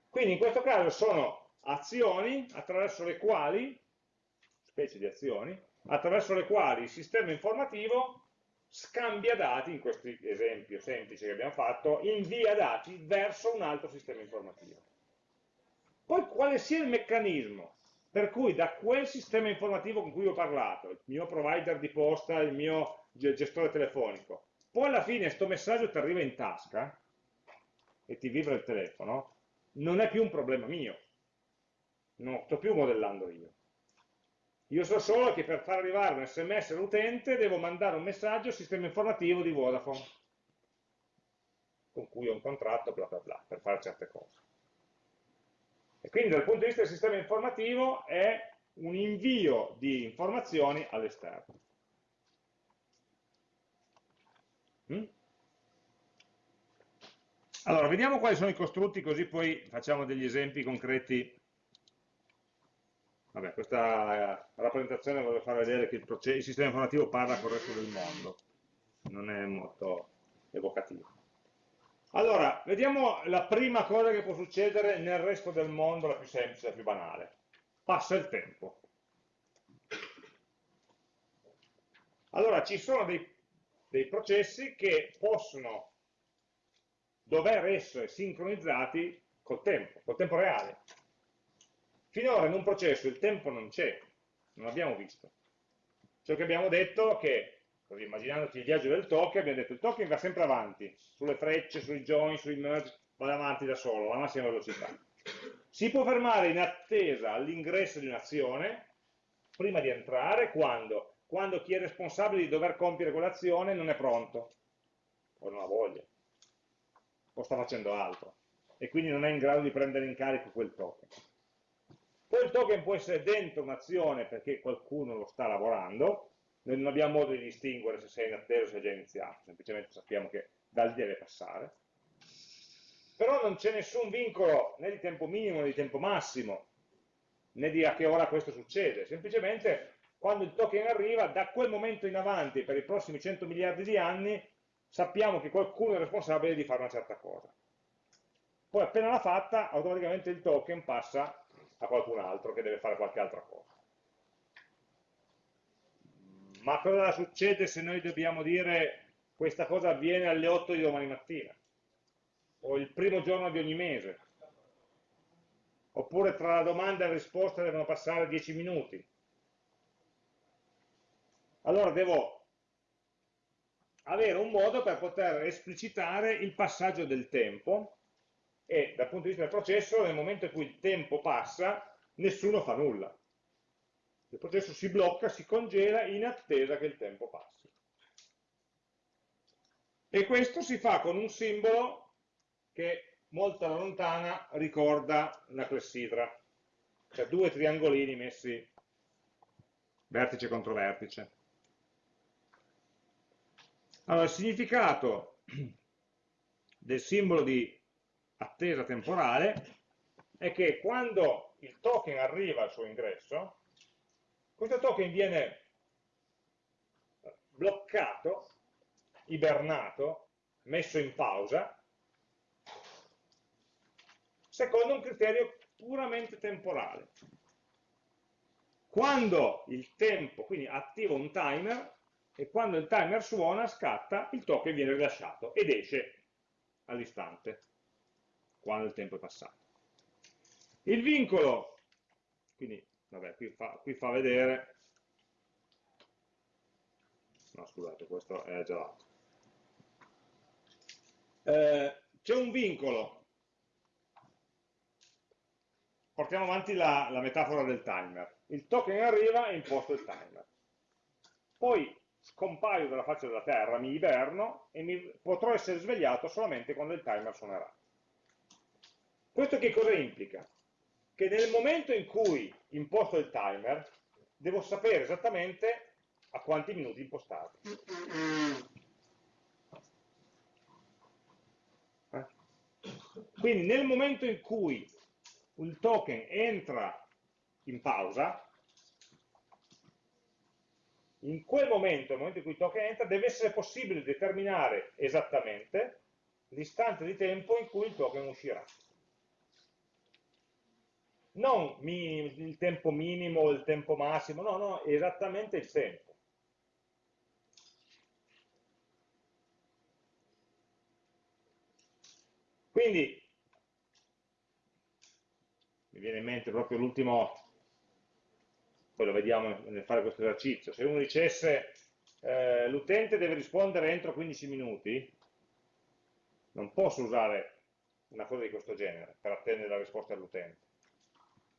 Quindi in questo caso sono azioni attraverso le quali, specie di azioni, attraverso le quali il sistema informativo scambia dati, in questo esempio semplice che abbiamo fatto, invia dati verso un altro sistema informativo. Poi quale sia il meccanismo per cui da quel sistema informativo con cui ho parlato, il mio provider di posta, il mio gestore telefonico, poi alla fine questo messaggio ti arriva in tasca e ti vibra il telefono, non è più un problema mio, non sto più modellando io. Io so solo che per far arrivare un sms all'utente devo mandare un messaggio al sistema informativo di Vodafone, con cui ho un contratto, bla bla bla, per fare certe cose. E quindi dal punto di vista del sistema informativo è un invio di informazioni all'esterno. Mm? Allora, vediamo quali sono i costrutti, così poi facciamo degli esempi concreti Vabbè, questa eh, rappresentazione voglio far vedere che il, sistema informativo parla con il resto del mondo, non è molto evocativo. Allora, vediamo la prima cosa che può succedere nel resto del mondo, la più semplice, la più banale. Passa il tempo. Allora, ci sono dei, dei processi che possono dover essere sincronizzati col tempo, col tempo reale. Finora in un processo il tempo non c'è, non l'abbiamo visto. Ciò che abbiamo detto è che, così immaginandoci il viaggio del token, abbiamo detto il token va sempre avanti, sulle frecce, sui join, sui merge, va avanti da solo, alla massima velocità. Si può fermare in attesa all'ingresso di un'azione, prima di entrare, quando? Quando chi è responsabile di dover compiere quell'azione non è pronto, o non ha voglia, o sta facendo altro, e quindi non è in grado di prendere in carico quel token. Poi il token può essere dentro un'azione perché qualcuno lo sta lavorando, noi non abbiamo modo di distinguere se sei in attesa o se è già iniziato, semplicemente sappiamo che da lì deve passare. Però non c'è nessun vincolo né di tempo minimo né di tempo massimo, né di a che ora questo succede, semplicemente quando il token arriva, da quel momento in avanti, per i prossimi 100 miliardi di anni, sappiamo che qualcuno è responsabile di fare una certa cosa. Poi appena l'ha fatta, automaticamente il token passa a qualcun altro che deve fare qualche altra cosa. Ma cosa succede se noi dobbiamo dire questa cosa avviene alle 8 di domani mattina? O il primo giorno di ogni mese? Oppure tra la domanda e la risposta devono passare 10 minuti? Allora devo avere un modo per poter esplicitare il passaggio del tempo e dal punto di vista del processo nel momento in cui il tempo passa nessuno fa nulla Il processo si blocca, si congela in attesa che il tempo passi. E questo si fa con un simbolo che molto alla lontana ricorda la clessidra, cioè due triangolini messi vertice contro vertice. Allora, il significato del simbolo di attesa temporale è che quando il token arriva al suo ingresso, questo token viene bloccato, ibernato, messo in pausa, secondo un criterio puramente temporale. Quando il tempo, quindi attivo un timer, e quando il timer suona, scatta, il token viene rilasciato ed esce all'istante, quando il tempo è passato. Il vincolo, quindi, vabbè, qui fa, qui fa vedere, no scusate, questo è già l'altro. Eh, C'è un vincolo portiamo avanti la, la, metafora del timer. Il token arriva e imposto il timer. Poi scompaio dalla faccia della terra, mi iberno e mi, potrò essere svegliato solamente quando il timer suonerà. Questo che cosa implica? Che nel momento in cui imposto il timer, devo sapere esattamente a quanti minuti impostare. Eh? Quindi nel momento in cui il token entra in pausa, in quel momento, nel momento in cui il token entra, deve essere possibile determinare esattamente l'istante di tempo in cui il token uscirà. Non il tempo minimo o il tempo massimo, no, no, esattamente il tempo. Quindi mi viene in mente proprio l'ultimo, poi lo vediamo nel fare questo esercizio, se uno dicesse eh, l'utente deve rispondere entro 15 minuti, non posso usare una cosa di questo genere per attendere la risposta dell'utente,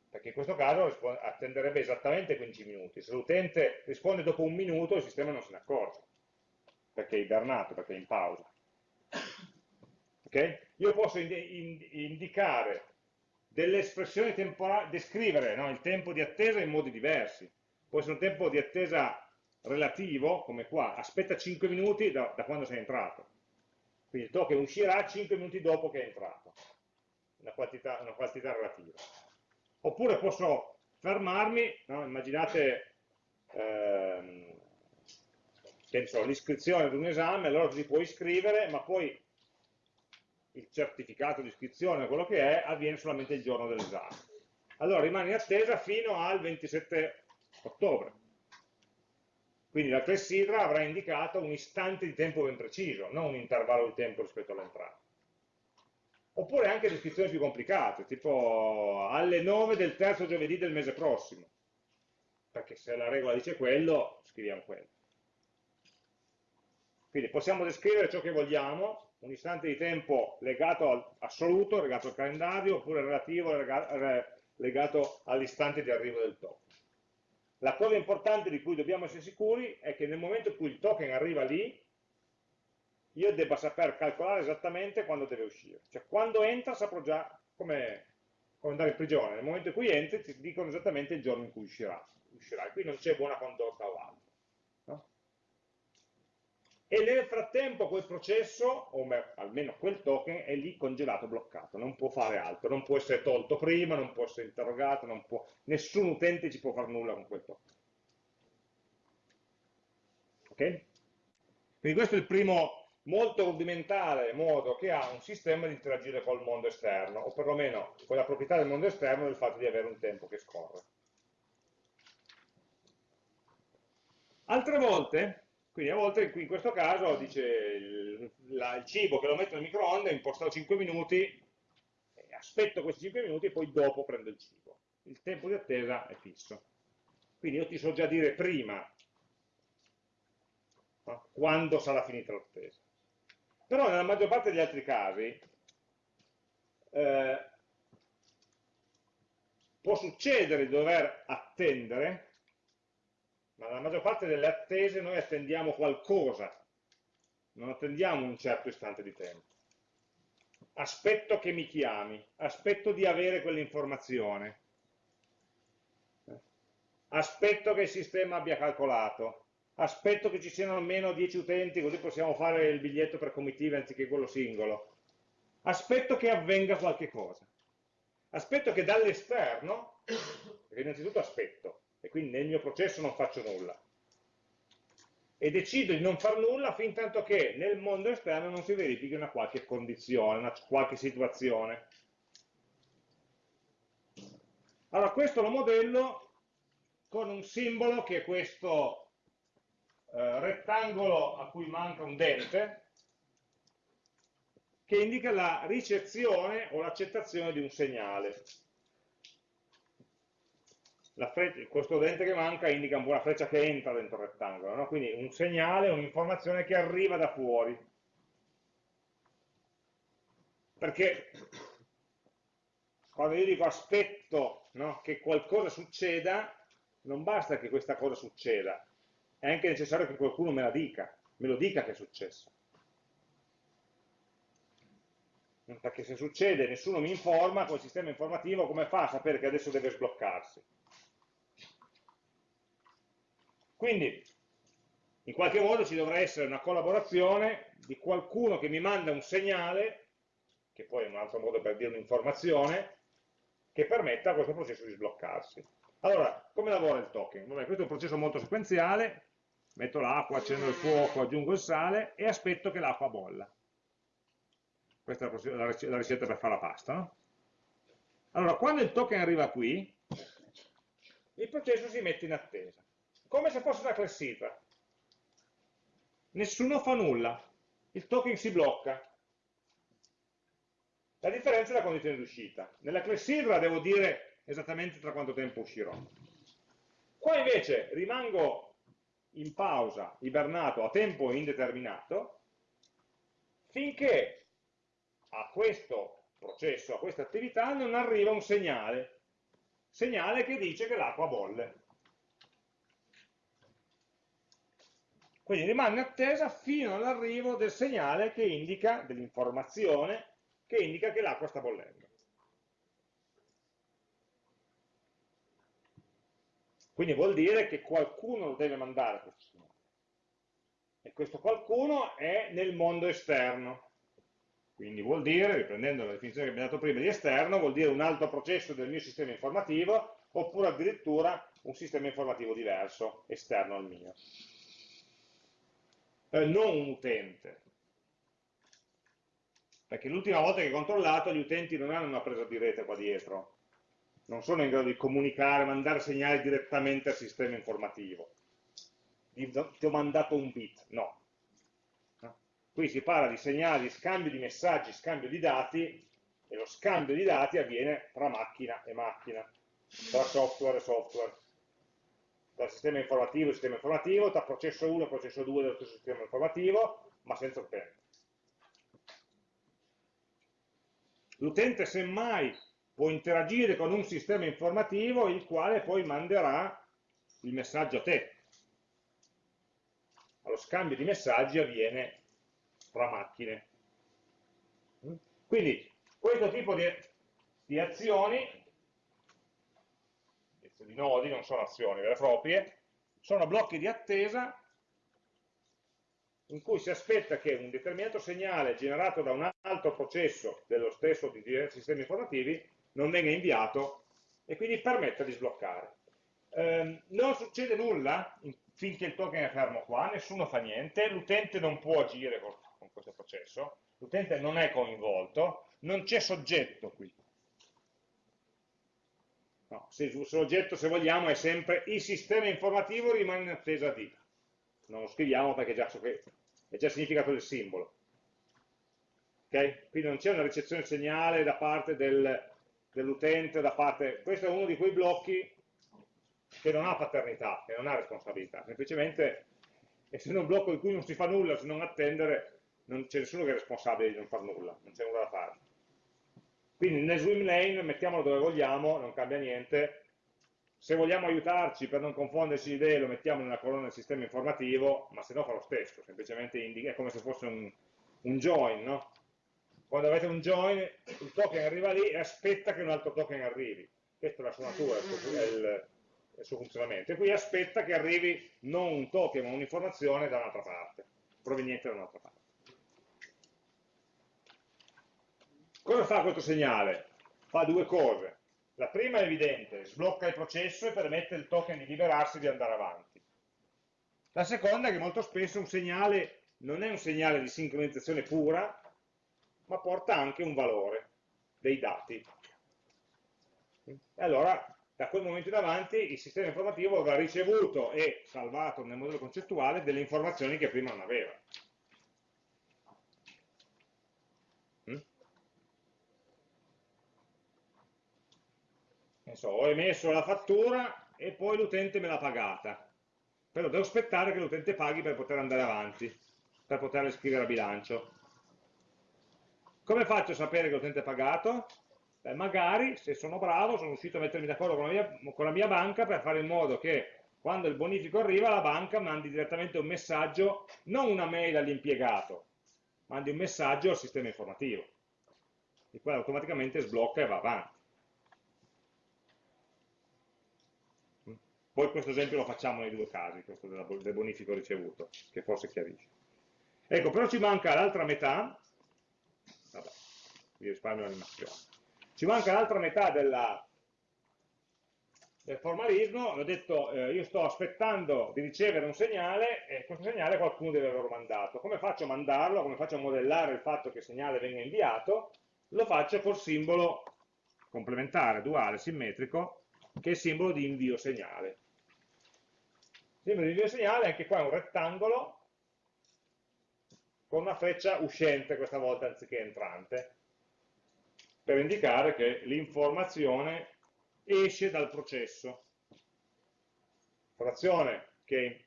perché in questo caso attenderebbe esattamente 15 minuti, se l'utente risponde dopo un minuto il sistema non se ne accorge, perché è ibernato, perché è in pausa. Okay? Io posso indicare delle espressioni temporali, descrivere no, il tempo di attesa in modi diversi. Può essere un tempo di attesa relativo, come qua, aspetta 5 minuti da, da quando sei entrato. Quindi il token uscirà 5 minuti dopo che è entrato, una quantità, una quantità relativa. Oppure posso fermarmi, no, immaginate ehm, l'iscrizione ad un esame, allora ti puoi iscrivere, ma poi il certificato di iscrizione, quello che è, avviene solamente il giorno dell'esame. Allora rimane in attesa fino al 27 ottobre. Quindi la clessidra avrà indicato un istante di tempo ben preciso, non un intervallo di tempo rispetto all'entrata. Oppure anche descrizioni più complicate, tipo alle 9 del terzo giovedì del mese prossimo. Perché se la regola dice quello, scriviamo quello. Quindi possiamo descrivere ciò che vogliamo, un istante di tempo legato al assoluto, legato al calendario, oppure relativo, legato all'istante di arrivo del token. La cosa importante di cui dobbiamo essere sicuri è che nel momento in cui il token arriva lì, io debba saper calcolare esattamente quando deve uscire. Cioè quando entra saprò già come, come andare in prigione. Nel momento in cui entri ti dicono esattamente il giorno in cui uscirà. uscirà. Qui non c'è buona condotta o altro e nel frattempo quel processo, o almeno quel token, è lì congelato, bloccato, non può fare altro, non può essere tolto prima, non può essere interrogato, può, nessun utente ci può fare nulla con quel token. Ok? Quindi questo è il primo molto rudimentale modo che ha un sistema di interagire col mondo esterno, o perlomeno con la proprietà del mondo esterno del fatto di avere un tempo che scorre. Altre volte quindi a volte in questo caso dice il, la, il cibo che lo metto nel microonde, impostato 5 minuti, aspetto questi 5 minuti e poi dopo prendo il cibo. Il tempo di attesa è fisso. Quindi io ti so già dire prima quando sarà finita l'attesa. Però nella maggior parte degli altri casi eh, può succedere di dover attendere ma nella maggior parte delle attese noi attendiamo qualcosa, non attendiamo un certo istante di tempo. Aspetto che mi chiami, aspetto di avere quell'informazione, aspetto che il sistema abbia calcolato, aspetto che ci siano almeno 10 utenti così possiamo fare il biglietto per comitiva anziché quello singolo, aspetto che avvenga qualche cosa, aspetto che dall'esterno, innanzitutto aspetto, e quindi nel mio processo non faccio nulla, e decido di non far nulla fin tanto che nel mondo esterno non si verifichi una qualche condizione, una qualche situazione. Allora questo lo modello con un simbolo che è questo eh, rettangolo a cui manca un dente, che indica la ricezione o l'accettazione di un segnale questo dente che manca indica una freccia che entra dentro il rettangolo, no? quindi un segnale, un'informazione che arriva da fuori. Perché quando io dico aspetto no, che qualcosa succeda, non basta che questa cosa succeda, è anche necessario che qualcuno me la dica, me lo dica che è successo. Perché se succede e nessuno mi informa, quel sistema informativo come fa a sapere che adesso deve sbloccarsi? Quindi, in qualche modo ci dovrà essere una collaborazione di qualcuno che mi manda un segnale, che poi è un altro modo per dire un'informazione, che permetta a questo processo di sbloccarsi. Allora, come lavora il token? Vabbè, questo è un processo molto sequenziale, metto l'acqua, accendo il fuoco, aggiungo il sale e aspetto che l'acqua bolla. Questa è la ricetta per fare la pasta. No? Allora, quando il token arriva qui, il processo si mette in attesa come se fosse una clessidra. Nessuno fa nulla, il token si blocca. La differenza è la condizione di uscita. Nella clessidra devo dire esattamente tra quanto tempo uscirò. Qua invece rimango in pausa, ibernato a tempo indeterminato, finché a questo processo, a questa attività, non arriva un segnale, segnale che dice che l'acqua bolle. Quindi rimane attesa fino all'arrivo del segnale che indica, dell'informazione, che indica che l'acqua sta bollendo. Quindi vuol dire che qualcuno lo deve mandare questo segnale. E questo qualcuno è nel mondo esterno. Quindi vuol dire, riprendendo la definizione che abbiamo dato prima di esterno, vuol dire un altro processo del mio sistema informativo, oppure addirittura un sistema informativo diverso, esterno al mio eh, non un utente. Perché l'ultima volta che ho controllato gli utenti non hanno una presa di rete qua dietro, non sono in grado di comunicare, mandare segnali direttamente al sistema informativo. Ti ho mandato un bit, no. Qui si parla di segnali, scambio di messaggi, scambio di dati, e lo scambio di dati avviene tra macchina e macchina, tra software e software dal sistema informativo al sistema informativo, tra processo 1 e processo 2 dello stesso sistema informativo, ma senza utente. L'utente semmai può interagire con un sistema informativo il quale poi manderà il messaggio a te. Lo scambio di messaggi avviene tra macchine. Quindi questo tipo di, di azioni di nodi, non sono azioni vere e proprie, sono blocchi di attesa in cui si aspetta che un determinato segnale generato da un altro processo dello stesso di diversi sistemi informativi non venga inviato e quindi permetta di sbloccare. Eh, non succede nulla finché il token è fermo qua, nessuno fa niente, l'utente non può agire con, con questo processo, l'utente non è coinvolto, non c'è soggetto qui. No, se il soggetto, se vogliamo, è sempre il sistema informativo rimane in attesa di. Non lo scriviamo perché già, è già significato del simbolo. Okay? Quindi non c'è una ricezione segnale da parte del, dell'utente, da parte... Questo è uno di quei blocchi che non ha paternità, che non ha responsabilità, semplicemente essendo un blocco in cui non si fa nulla se non attendere, non c'è nessuno che è responsabile di non far nulla, non c'è nulla da fare. Quindi nel swim lane mettiamolo dove vogliamo, non cambia niente, se vogliamo aiutarci per non confonderci le idee lo mettiamo nella colonna del sistema informativo, ma se no fa lo stesso, semplicemente indica, è come se fosse un, un join, no? Quando avete un join, il token arriva lì e aspetta che un altro token arrivi. Questa è la sua natura, è il, il suo funzionamento. E qui aspetta che arrivi non un token, ma un'informazione da un'altra parte, proveniente da un'altra parte. Cosa fa questo segnale? Fa due cose. La prima è evidente, sblocca il processo e permette al token di liberarsi e di andare avanti. La seconda è che molto spesso un segnale non è un segnale di sincronizzazione pura, ma porta anche un valore, dei dati. E allora, da quel momento in avanti, il sistema informativo avrà ricevuto e salvato nel modello concettuale delle informazioni che prima non aveva. so, ho emesso la fattura e poi l'utente me l'ha pagata. Però devo aspettare che l'utente paghi per poter andare avanti, per poterle scrivere a bilancio. Come faccio a sapere che l'utente è pagato? Beh, magari, se sono bravo, sono riuscito a mettermi d'accordo con, con, la mia banca per fare in modo che quando il bonifico arriva la banca mandi direttamente un messaggio, non una mail all'impiegato, mandi un messaggio al sistema informativo, il quale automaticamente sblocca e va avanti. Poi questo esempio lo facciamo nei due casi, questo del bonifico ricevuto, che forse chiarisce. Ecco, però ci manca l'altra metà, vi risparmio l'animazione, ci manca l'altra metà della, del formalismo, ho detto eh, io sto aspettando di ricevere un segnale e questo segnale qualcuno deve averlo mandato. Come faccio a mandarlo? Come faccio a modellare il fatto che il segnale venga inviato? Lo faccio col simbolo complementare, duale, simmetrico, che è il simbolo di invio segnale. Simbolo di invio segnale, anche qua è un rettangolo con una freccia uscente questa volta anziché entrante, per indicare che l'informazione esce dal processo. L'informazione che,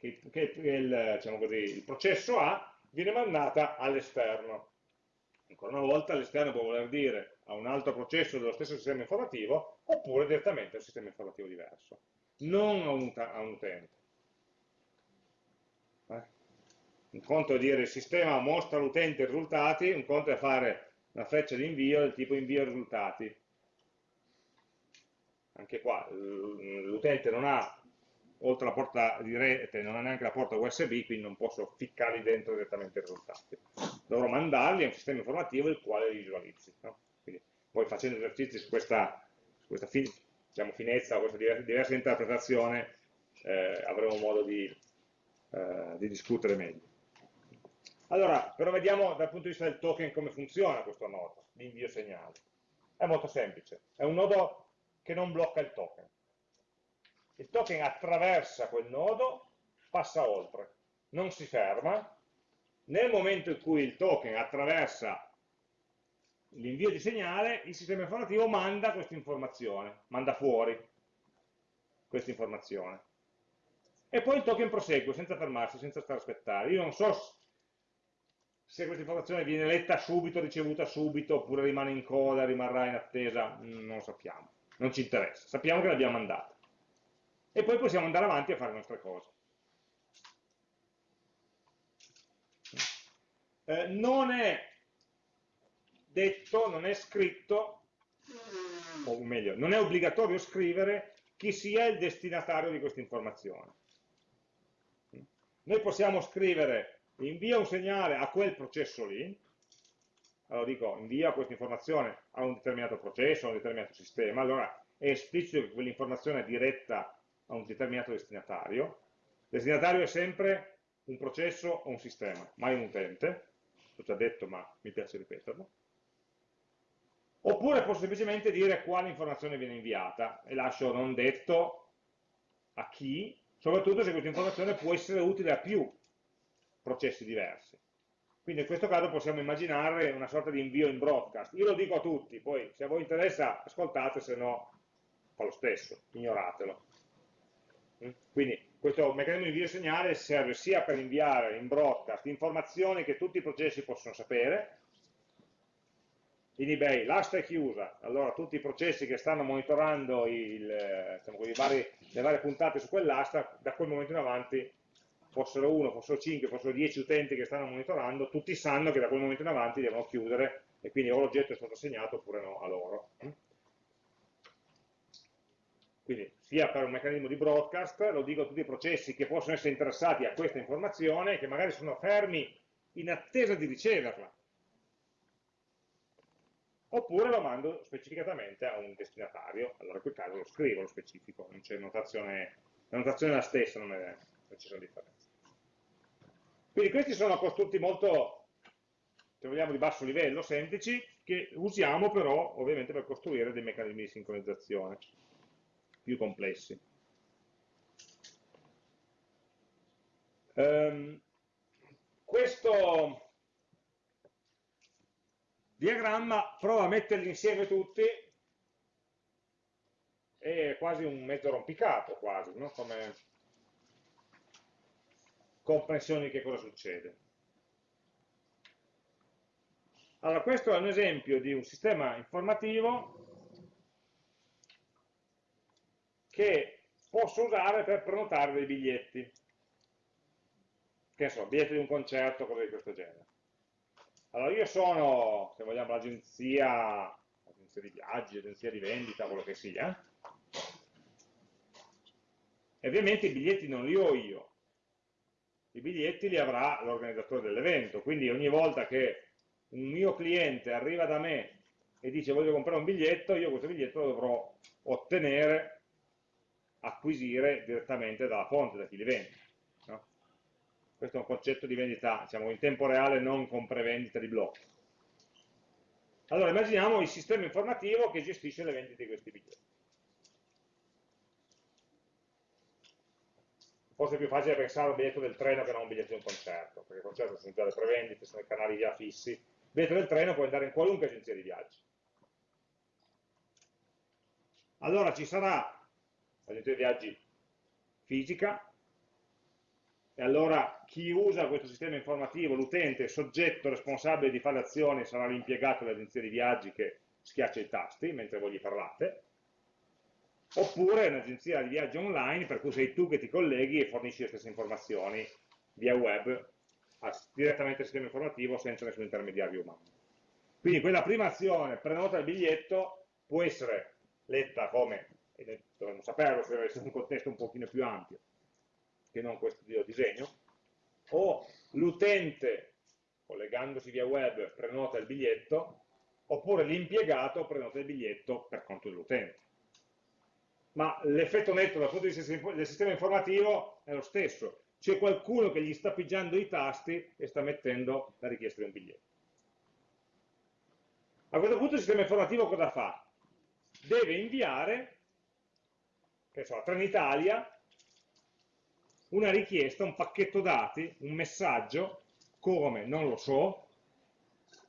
che, che il, diciamo così, il processo ha viene mandata all'esterno. Ancora una volta all'esterno può voler dire a un altro processo dello stesso sistema informativo oppure direttamente a un sistema informativo diverso non a un, a un utente. Eh? Un conto è dire il sistema mostra all'utente i risultati, un conto è fare una freccia di invio del tipo invio risultati. Anche qua l'utente non ha, oltre alla porta di rete, non ha neanche la porta USB, quindi non posso ficcarli dentro direttamente i risultati. Dovrò mandarli a un sistema informativo il quale li visualizzi. No? Quindi, poi facendo esercizi su questa, su questa diciamo, finezza questa diversa interpretazione eh, avremo modo di, eh, di, discutere meglio. Allora, però vediamo dal punto di vista del token come funziona questo nodo di invio segnale. È molto semplice, è un nodo che non blocca il token. Il token attraversa quel nodo, passa oltre, non si ferma. Nel momento in cui il token attraversa l'invio di segnale, il sistema informativo manda questa informazione, manda fuori questa informazione. E poi il token prosegue senza fermarsi, senza stare a aspettare. Io non so se questa informazione viene letta subito, ricevuta subito, oppure rimane in coda, rimarrà in attesa, mm, non lo sappiamo. Non ci interessa, sappiamo che l'abbiamo mandata. E poi possiamo andare avanti a fare le nostre cose. Eh, non è detto, non è scritto, o meglio, non è obbligatorio scrivere chi sia il destinatario di questa informazione. Noi possiamo scrivere invia un segnale a quel processo lì, allora dico invia questa informazione a un determinato processo, a un determinato sistema, allora è esplicito che quell'informazione è diretta a un determinato destinatario. Destinatario è sempre un processo o un sistema, mai un utente, l'ho già detto ma mi piace ripeterlo. Oppure posso semplicemente dire quale informazione viene inviata e lascio non detto a chi, soprattutto se questa informazione può essere utile a più processi diversi. Quindi in questo caso possiamo immaginare una sorta di invio in broadcast. Io lo dico a tutti, poi se a voi interessa ascoltate, se no fa lo stesso, ignoratelo. Mm? Quindi questo meccanismo di invio segnale serve sia per inviare in broadcast informazioni che tutti i processi possono sapere, in eBay, l'asta è chiusa, allora tutti i processi che stanno monitorando il, diciamo, vari, le varie puntate su quell'asta, da quel momento in avanti, fossero uno, fossero 5, fossero 10 utenti che stanno monitorando, tutti sanno che da quel momento in avanti devono chiudere e quindi o l'oggetto è stato assegnato oppure no a loro. Quindi sia per un meccanismo di broadcast, lo dico a tutti i processi che possono essere interessati a questa informazione, che magari sono fermi in attesa di riceverla oppure lo mando specificatamente a un destinatario, allora in quel caso lo scrivo, lo specifico, non c'è notazione, la notazione è la stessa, non, è, non ci sono differenze. Quindi questi sono costrutti molto, se vogliamo, di basso livello, semplici, che usiamo però ovviamente per costruire dei meccanismi di sincronizzazione più complessi. Um, questo diagramma prova a metterli insieme tutti è quasi un mezzo rompicapo quasi, no? come comprensione di che cosa succede. Allora, questo è un esempio di un sistema informativo che posso usare per prenotare dei biglietti. Che so, biglietti di un concerto, cose di questo genere. Allora io sono, se vogliamo, l'agenzia, agenzia di viaggi, agenzia di vendita, quello che sia, e ovviamente i biglietti non li ho io, i biglietti li avrà l'organizzatore dell'evento, quindi ogni volta che un mio cliente arriva da me e dice voglio comprare un biglietto, io questo biglietto lo dovrò ottenere, acquisire direttamente dalla fonte, da chi li vende. Questo è un concetto di vendita diciamo, in tempo reale, non con prevendita di blocchi. Allora, immaginiamo il sistema informativo che gestisce le vendite di questi biglietti. Forse è più facile pensare al biglietto del treno che non a un biglietto di un concerto, perché il concerto sono già le prevendite, sono i canali già fissi. Il biglietto del treno può andare in qualunque agenzia di viaggi. Allora ci sarà l'agenzia di viaggi fisica, e allora chi usa questo sistema informativo, l'utente, soggetto responsabile di fare le azioni, sarà l'impiegato dell'agenzia di viaggi che schiaccia i tasti mentre voi gli parlate, oppure un'agenzia di viaggi online per cui sei tu che ti colleghi e fornisci le stesse informazioni via web direttamente al sistema informativo senza nessun intermediario umano. Quindi quella prima azione, prenota il biglietto, può essere letta come, e dovremmo saperlo se deve essere un contesto un pochino più ampio, che non questo di disegno, o l'utente, collegandosi via web, prenota il biglietto, oppure l'impiegato prenota il biglietto per conto dell'utente. Ma l'effetto netto dal punto di vista del sistema informativo è lo stesso, c'è qualcuno che gli sta pigiando i tasti e sta mettendo la richiesta di un biglietto. A questo punto il sistema informativo cosa fa? Deve inviare, che so, a Trenitalia, una richiesta, un pacchetto dati, un messaggio, come? Non lo so,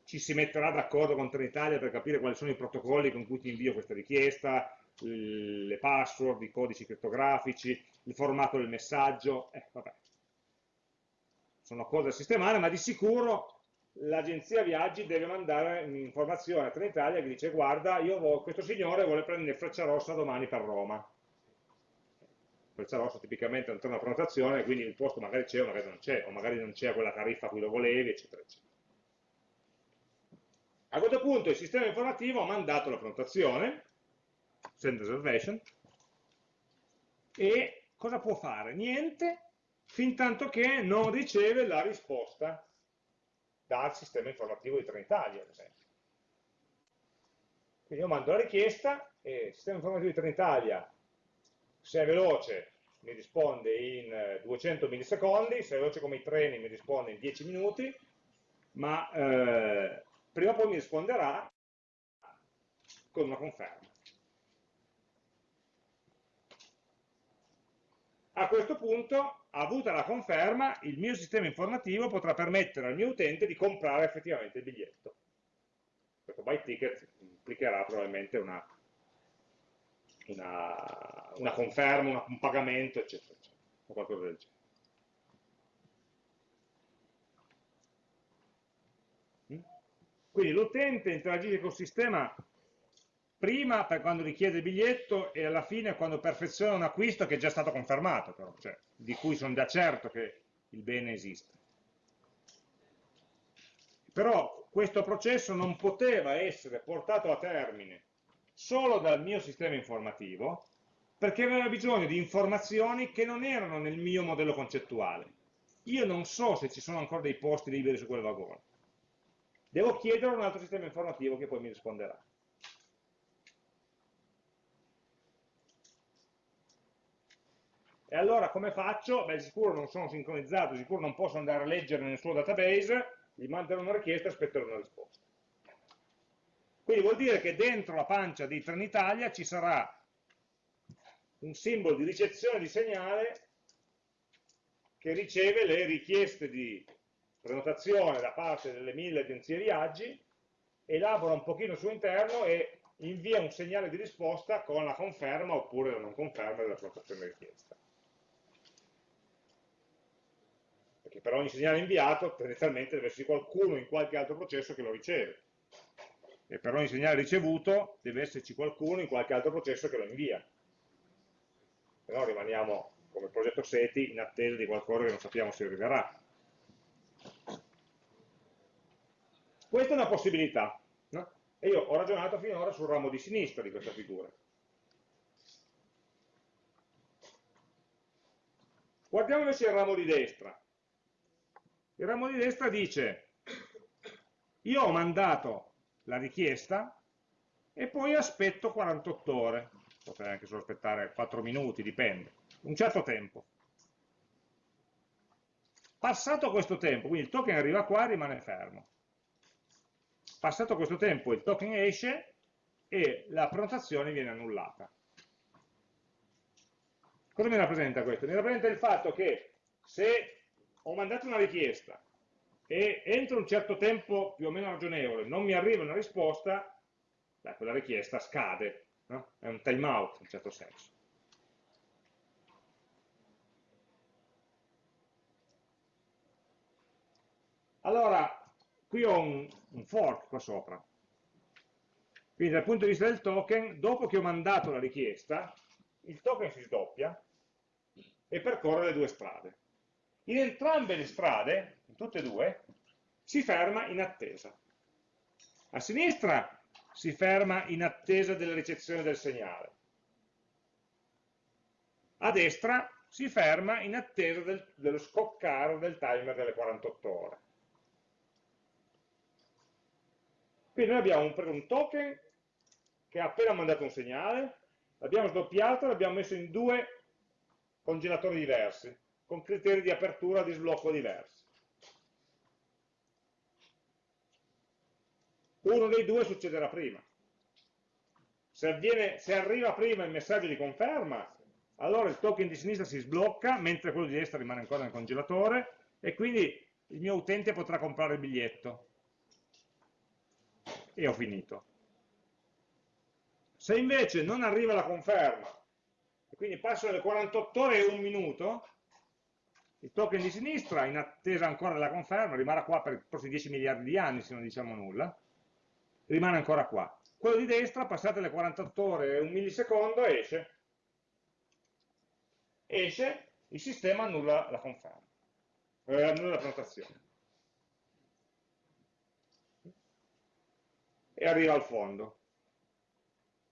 ci si metterà d'accordo con Trenitalia per capire quali sono i protocolli con cui ti invio questa richiesta, le password, i codici criptografici, il formato del messaggio, eh, vabbè. Sono cose da sistemare, ma di sicuro l'agenzia viaggi deve mandare un'informazione a Trenitalia che dice guarda, io questo signore vuole prendere freccia rossa domani per Roma Freccia rossa tipicamente non c'è una prenotazione, quindi il posto magari c'è o magari non c'è, o magari non c'è quella tariffa a cui lo volevi, eccetera, eccetera. A questo punto il sistema informativo ha mandato la prenotazione, send reservation, e cosa può fare? Niente, fin tanto che non riceve la risposta dal sistema informativo di Trenitalia, ad esempio. Quindi io mando la richiesta e il sistema informativo di Trenitalia se è veloce mi risponde in 200 eh, millisecondi, se è veloce come i treni mi risponde in 10 minuti, ma eh, prima o poi mi risponderà con una conferma. A questo punto, avuta la conferma, il mio sistema informativo potrà permettere al mio utente di comprare effettivamente il biglietto. Questo buy ticket implicherà probabilmente una una, una conferma, una, un pagamento, eccetera, eccetera, o qualcosa del genere. Mm? Quindi l'utente interagisce col sistema prima per quando richiede il biglietto e alla fine quando perfeziona un acquisto che è già stato confermato, però, cioè, di cui sono già certo che il bene esiste. Però questo processo non poteva essere portato a termine solo dal mio sistema informativo, perché aveva bisogno di informazioni che non erano nel mio modello concettuale. Io non so se ci sono ancora dei posti liberi su quel vagone. Devo chiedere a un altro sistema informativo che poi mi risponderà. E allora come faccio? Beh, sicuro non sono sincronizzato, sicuro non posso andare a leggere nel suo database, gli manderò una richiesta e aspetterò una risposta. Quindi vuol dire che dentro la pancia di Trenitalia ci sarà un simbolo di ricezione di segnale che riceve le richieste di prenotazione da parte delle mille agenzie viaggi, elabora un pochino il suo interno e invia un segnale di risposta con la conferma oppure la non conferma della prenotazione richiesta. Perché per ogni segnale inviato tendenzialmente deve esserci qualcuno in qualche altro processo che lo riceve. E per ogni segnale ricevuto deve esserci qualcuno in qualche altro processo che lo invia. Se no rimaniamo come progetto SETI in attesa di qualcosa che non sappiamo se arriverà. Questa è una possibilità. No? E io ho ragionato finora sul ramo di sinistra di questa figura. Guardiamo invece il ramo di destra. Il ramo di destra dice, io ho mandato la richiesta e poi aspetto 48 ore, potrei anche solo aspettare 4 minuti, dipende, un certo tempo. Passato questo tempo, quindi il token arriva qua e rimane fermo. Passato questo tempo il token esce e la prenotazione viene annullata. Cosa mi rappresenta questo? Mi rappresenta il fatto che se ho mandato una richiesta e entro un certo tempo più o meno ragionevole non mi arriva una risposta, beh, quella richiesta scade, no? è un timeout in un certo senso. Allora, qui ho un, un fork qua sopra. Quindi dal punto di vista del token, dopo che ho mandato la richiesta, il token si sdoppia e percorre le due strade. In entrambe le strade, in tutte e due, si ferma in attesa. A sinistra si ferma in attesa della ricezione del segnale. A destra si ferma in attesa del, dello scoccare del timer delle 48 ore. Quindi noi abbiamo un, un token che ha appena mandato un segnale, l'abbiamo sdoppiato e l'abbiamo messo in due congelatori diversi, con criteri di apertura di sblocco diversi. Uno dei due succederà prima. Se, avviene, se arriva prima il messaggio di conferma, allora il token di sinistra si sblocca, mentre quello di destra rimane ancora nel congelatore, e quindi il mio utente potrà comprare il biglietto e ho finito. Se invece non arriva la conferma, e quindi passano le 48 ore e un minuto, il token di sinistra, in attesa ancora della conferma, rimarrà qua per i prossimi 10 miliardi di anni se non diciamo nulla, rimane ancora qua. Quello di destra, passate le 48 ore e un millisecondo, esce. Esce, il sistema annulla la conferma, eh, annulla la prenotazione. e arriva al fondo.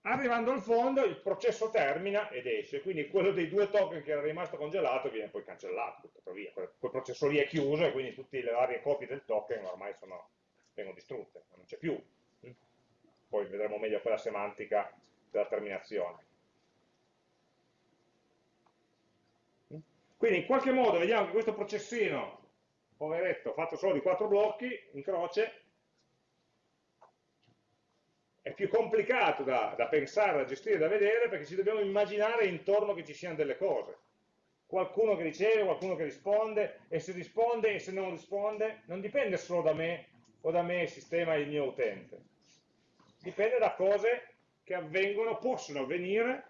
Arrivando al fondo il processo termina ed esce, quindi quello dei due token che era rimasto congelato viene poi cancellato, buttato via. Quel, processo lì è chiuso e quindi tutte le varie copie del token ormai sono, vengono distrutte, non c'è più. Poi vedremo meglio quella semantica della terminazione. Quindi in qualche modo vediamo che questo processino, poveretto, fatto solo di quattro blocchi, in croce, è più complicato da, da, pensare, da gestire, da vedere, perché ci dobbiamo immaginare intorno che ci siano delle cose. Qualcuno che riceve, qualcuno che risponde, e se risponde e se non risponde, non dipende solo da me o da me il sistema e il mio utente. Dipende da cose che avvengono, possono avvenire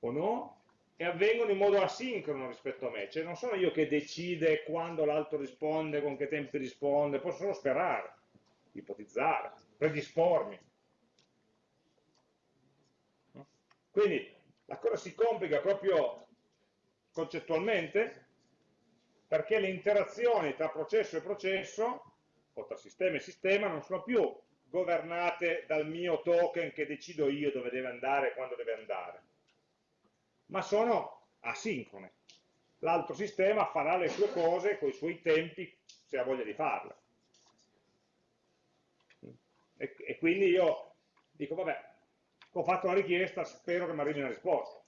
o no, e avvengono in modo asincrono rispetto a me. Cioè non sono io che decide quando l'altro risponde, con che tempi risponde, posso solo sperare ipotizzare, predispormi. Quindi la cosa si complica proprio concettualmente perché le interazioni tra processo e processo, o tra sistema e sistema, non sono più governate dal mio token che decido io dove deve andare e quando deve andare, ma sono asincrone. L'altro sistema farà le sue cose con i suoi tempi se ha voglia di farle. E, e quindi io dico, vabbè, ho fatto la richiesta, spero che mi arrivi una risposta,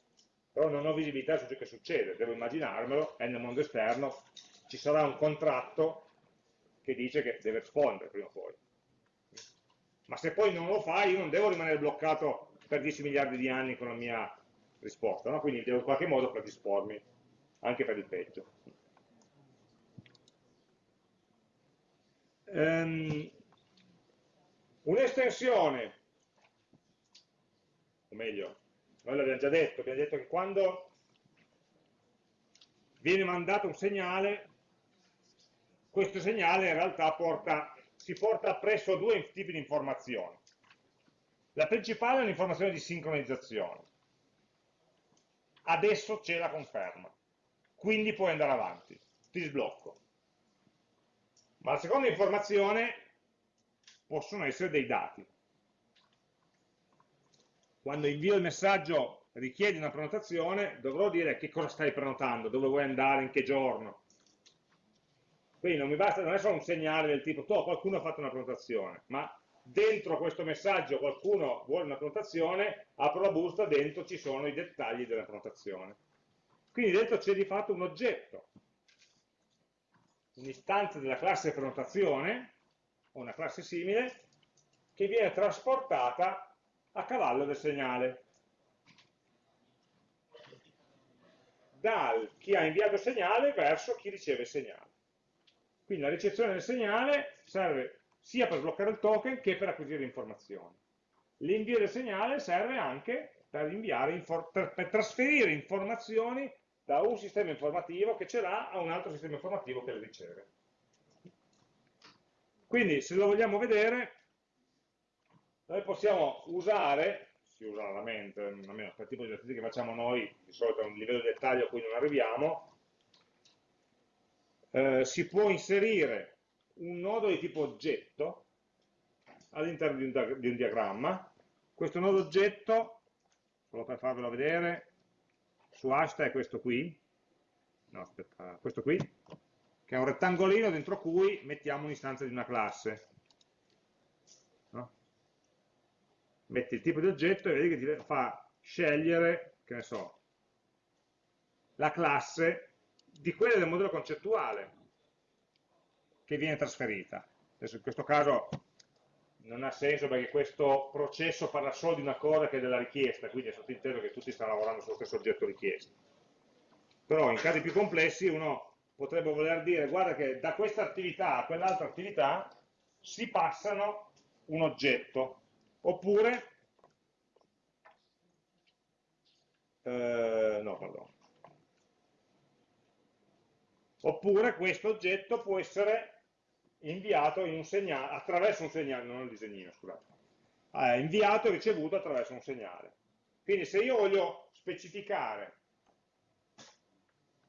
però non ho visibilità su ciò che succede, devo immaginarmelo e nel mondo esterno ci sarà un contratto che dice che deve rispondere prima o poi. Ma se poi non lo fa, io non devo rimanere bloccato per 10 miliardi di anni con la mia risposta, no? quindi devo in qualche modo predispormi anche per il peggio. Um, Un'estensione, o meglio, noi l'abbiamo già detto, abbiamo detto che quando viene mandato un segnale, questo segnale in realtà porta, si porta appresso due tipi di informazioni. La principale è un'informazione di sincronizzazione. Adesso c'è la conferma, quindi puoi andare avanti, ti sblocco. Ma la seconda informazione possono essere dei dati quando invio il messaggio richiedi una prenotazione, dovrò dire che cosa stai prenotando, dove vuoi andare, in che giorno. Quindi non mi basta, non è solo un segnale del tipo, oh, qualcuno ha fatto una prenotazione, ma dentro questo messaggio qualcuno vuole una prenotazione, apro la busta, dentro ci sono i dettagli della prenotazione. Quindi dentro c'è di fatto un oggetto, un'istanza della classe prenotazione, o una classe simile, che viene trasportata a cavallo del segnale. Dal chi ha inviato il segnale verso chi riceve il segnale. Quindi la ricezione del segnale serve sia per sbloccare il token che per acquisire informazioni. L'invio del segnale serve anche per, per, per trasferire informazioni da un sistema informativo che ce l'ha a un altro sistema informativo che le riceve. Quindi se lo vogliamo vedere, noi possiamo usare, si usa raramente, almeno per il tipo di esercizi che facciamo noi, di solito è un livello di dettaglio a cui non arriviamo, eh, si può inserire un nodo di tipo oggetto all'interno di, di, un diagramma. Questo nodo oggetto, solo per farvelo vedere, su hasta è questo qui, no aspetta, questo qui, che è un rettangolino dentro cui mettiamo un'istanza di una classe. metti il tipo di oggetto e vedi che ti fa scegliere, che ne so, la classe di quella del modello concettuale che viene trasferita. Adesso in questo caso non ha senso perché questo processo parla solo di una cosa che è della richiesta, quindi è sottinteso che tutti stanno lavorando sullo stesso oggetto richiesta. Però in casi più complessi uno potrebbe voler dire guarda che da questa attività a quell'altra attività si passano un oggetto Oppure, eh, no, pardon. Oppure questo oggetto può essere inviato in un segnale, attraverso un segnale, non il disegnino, scusate, eh, inviato e ricevuto attraverso un segnale. Quindi se io voglio specificare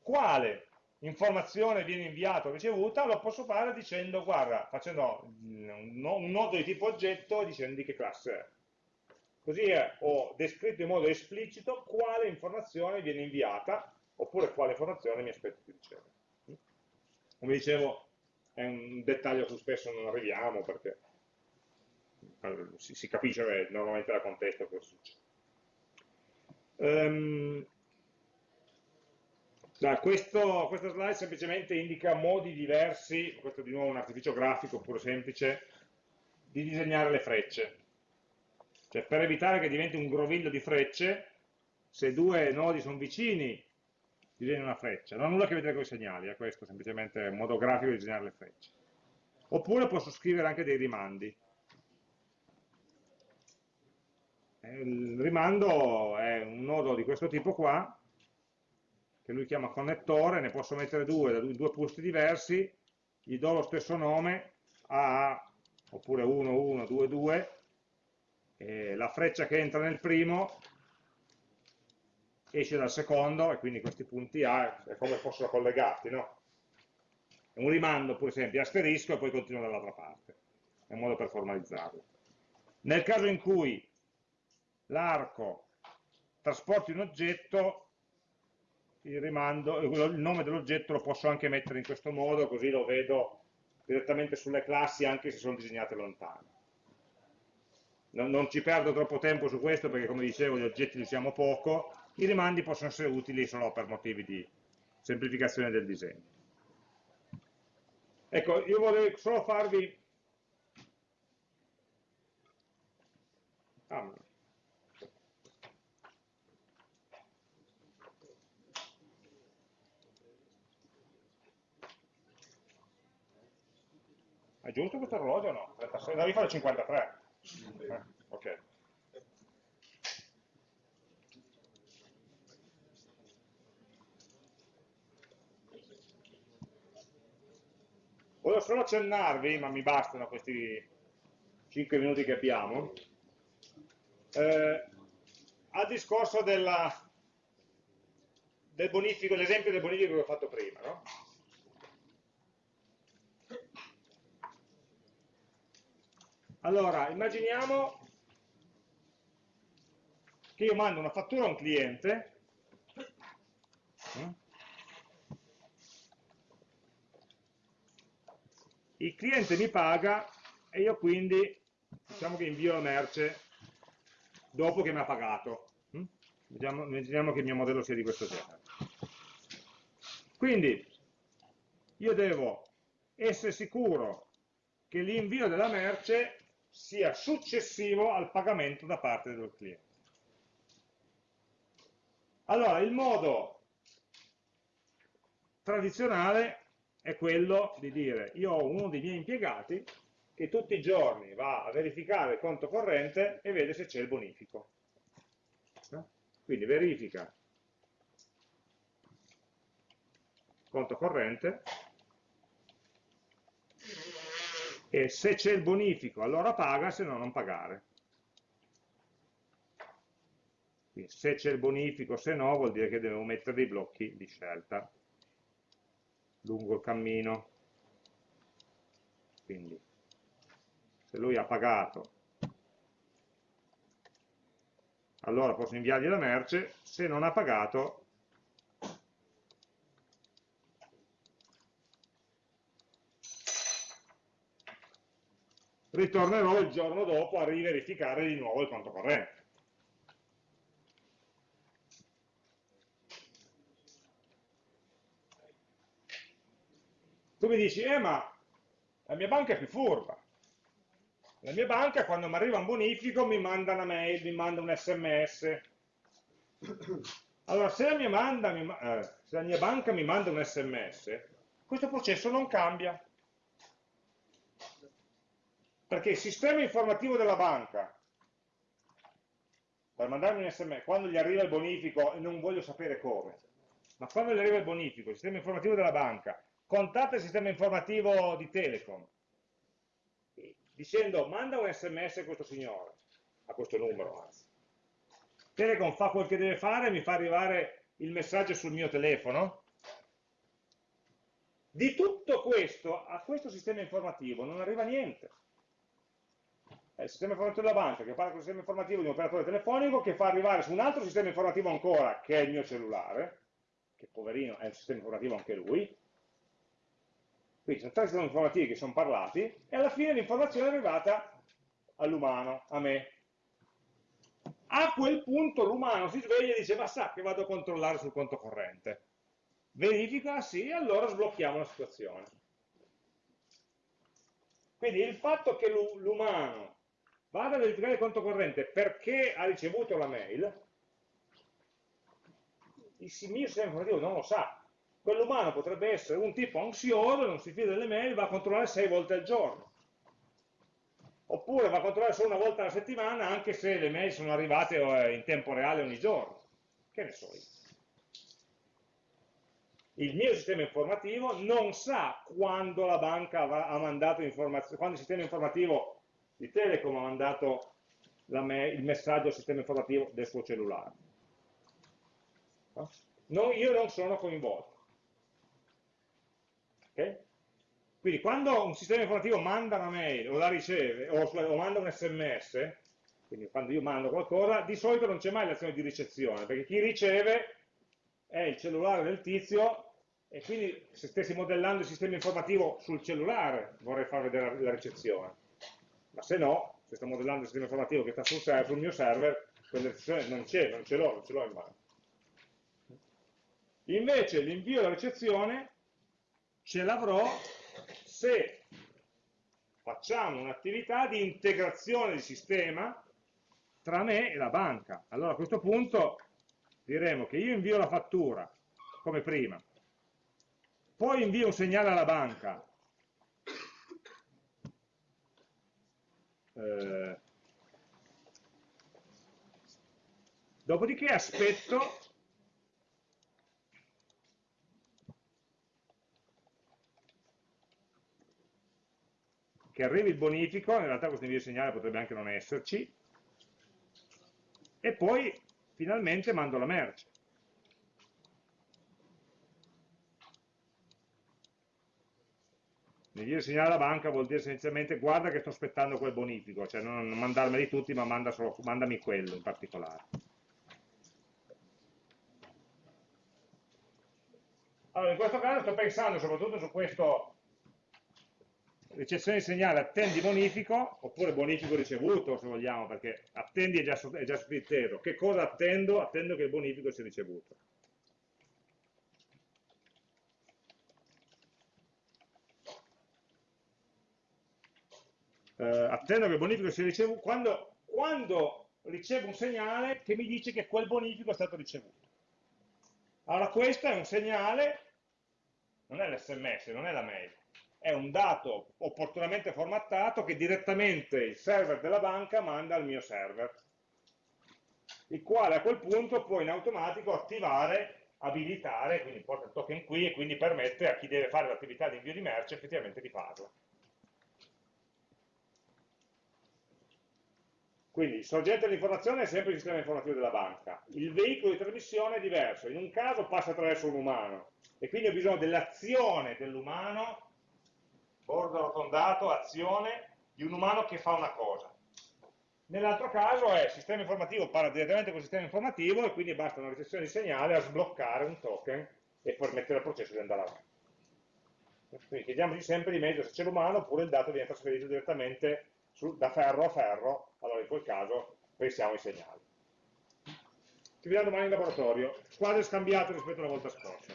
quale informazione viene inviata o ricevuta, lo posso fare dicendo, guarda, facendo un nodo di tipo oggetto e dicendo di che classe è. Così ho descritto in modo esplicito quale informazione viene inviata, oppure quale informazione mi aspetto di ricevere. Come dicevo, è un dettaglio a cui spesso non arriviamo, perché si, si capisce normalmente da contesto cosa succede. Um, da questo, questa slide semplicemente indica modi diversi, questo di nuovo è un artificio grafico puro semplice, di disegnare le frecce. Cioè per evitare che diventi un groviglio di frecce, se due nodi sono vicini, disegno una freccia. Non ha nulla a che vedere con i segnali, è questo semplicemente un modo grafico di disegnare le frecce. Oppure posso scrivere anche dei rimandi. Il rimando è un nodo di questo tipo qua, che lui chiama connettore, ne posso mettere due da due posti diversi, gli do lo stesso nome a oppure 1, 1, 2, 2, e la freccia che entra nel primo esce dal secondo e quindi questi punti A è come fossero collegati, no? È un rimando, per esempio, asterisco e poi continuo dall'altra parte, è un modo per formalizzarlo. Nel caso in cui l'arco trasporti un oggetto, il, rimando, il nome dell'oggetto lo posso anche mettere in questo modo, così lo vedo direttamente sulle classi anche se sono disegnate lontane. Non, non ci perdo troppo tempo su questo perché come dicevo gli oggetti li usiamo poco, i rimandi possono essere utili solo per motivi di semplificazione del disegno. Ecco, io vorrei solo farvi... Ah, È giusto questo orologio o no? 36, devi fare 53. Eh, ok. Volevo solo accennarvi, ma mi bastano questi 5 minuti che abbiamo, eh, al discorso della, del bonifico, l'esempio del bonifico che ho fatto prima. No? Allora, immaginiamo che io mando una fattura a un cliente il cliente mi paga e io quindi diciamo che invio la merce dopo che mi ha pagato immaginiamo che il mio modello sia di questo genere. Quindi io devo essere sicuro che l'invio della merce sia successivo al pagamento da parte del cliente. Allora, il modo tradizionale è quello di dire io ho uno dei miei impiegati che tutti i giorni va a verificare il conto corrente e vede se c'è il bonifico. Quindi verifica conto corrente e se c'è il bonifico allora paga, se no non pagare. Quindi se c'è il bonifico, se no vuol dire che devo mettere dei blocchi di scelta lungo il cammino. Quindi se lui ha pagato allora posso inviargli la merce, se non ha pagato ritornerò il giorno dopo a riverificare di nuovo il conto corrente. Tu mi dici, eh ma la mia banca è più furba. La mia banca quando mi arriva un bonifico mi manda una mail, mi manda un sms. [CLEARS THROAT] Allora, se la mia, manda, eh, se la mia banca mi manda un sms, questo processo non cambia perché il sistema informativo della banca, per mandarmi un sms, quando gli arriva il bonifico, e non voglio sapere come, ma quando gli arriva il bonifico, il sistema informativo della banca, contatta il sistema informativo di Telecom, dicendo manda un sms a questo signore, a questo numero anzi. Telecom fa quel che deve fare, mi fa arrivare il messaggio sul mio telefono. Di tutto questo, a questo sistema informativo non arriva niente il sistema informativo della banca che parla con il sistema informativo di un operatore telefonico che fa arrivare su un altro sistema informativo ancora, che è il mio cellulare, che poverino è un sistema informativo anche lui, quindi sono tre sistemi informativi che sono parlati e alla fine l'informazione è arrivata all'umano, a me. A quel punto l'umano si sveglia e dice ma sa che vado a controllare sul conto corrente. Verifica, sì, allora sblocchiamo la situazione. Quindi il fatto che l'umano vado a verificare il conto corrente perché ha ricevuto la mail, il mio sistema informativo non lo sa. Quell'umano potrebbe essere un tipo ansioso, non si fida delle mail, va a controllare sei volte al giorno. Oppure va a controllare solo una volta alla settimana, anche se le mail sono arrivate eh, in tempo reale ogni giorno. Che ne so io. il mio sistema informativo non sa quando la banca ha mandato informazioni, quando il sistema informativo di Telecom ha mandato il messaggio al sistema informativo del suo cellulare. No, io non sono coinvolto. Okay? Quindi quando un sistema informativo manda una mail o la riceve o, o manda un sms, quindi quando io mando qualcosa, di solito non c'è mai l'azione di ricezione, perché chi riceve è il cellulare del tizio e quindi se stessi modellando il sistema informativo sul cellulare vorrei far vedere la ricezione. Ma se no, se sto modellando il sistema informativo che sta sul, server, sul mio server, quella ricezione non c'è, non ce l'ho, non ce l'ho in mano. Invece l'invio e la ricezione ce l'avrò se facciamo un'attività di integrazione di sistema tra me e la banca. Allora a questo punto diremo che io invio la fattura, come prima, poi invio un segnale alla banca, eh, dopodiché aspetto che arrivi il bonifico, in realtà questo invio di segnale potrebbe anche non esserci, e poi finalmente mando la merce. Di segnale alla banca vuol dire essenzialmente guarda che sto aspettando quel bonifico, cioè non, mandarmeli tutti ma manda solo, mandami quello in particolare. Allora, in questo caso sto pensando soprattutto su questo ricezione di segnale attendi bonifico, oppure bonifico ricevuto se vogliamo, perché attendi è già, è già scritto. Che cosa attendo? Attendo che il bonifico sia ricevuto. Eh, attendo che il bonifico sia ricevuto quando, quando ricevo un segnale che mi dice che quel bonifico è stato ricevuto. Allora questo è un segnale, non è l'sms, non è la mail, è un dato opportunamente formattato che direttamente il server della banca manda al mio server, il quale a quel punto può in automatico attivare, abilitare, quindi porta il token qui e quindi permette a chi deve fare l'attività di invio di merce effettivamente di farlo. Quindi il sorgente dell'informazione è sempre il sistema informativo della banca, il veicolo di trasmissione è diverso, in un caso passa attraverso un umano e quindi ho bisogno dell'azione dell'umano bordo arrotondato, azione di un umano che fa una cosa. Nell'altro caso è il sistema informativo parla direttamente con il sistema informativo e quindi basta una ricezione di segnale a sbloccare un token e permettere al processo di andare avanti. Quindi chiediamoci sempre di meglio se c'è l'umano oppure il dato viene trasferito direttamente su, da ferro a ferro, allora in quel caso pensiamo ai segnali. Ci vediamo domani in laboratorio, quadro scambiato rispetto alla volta scorsa.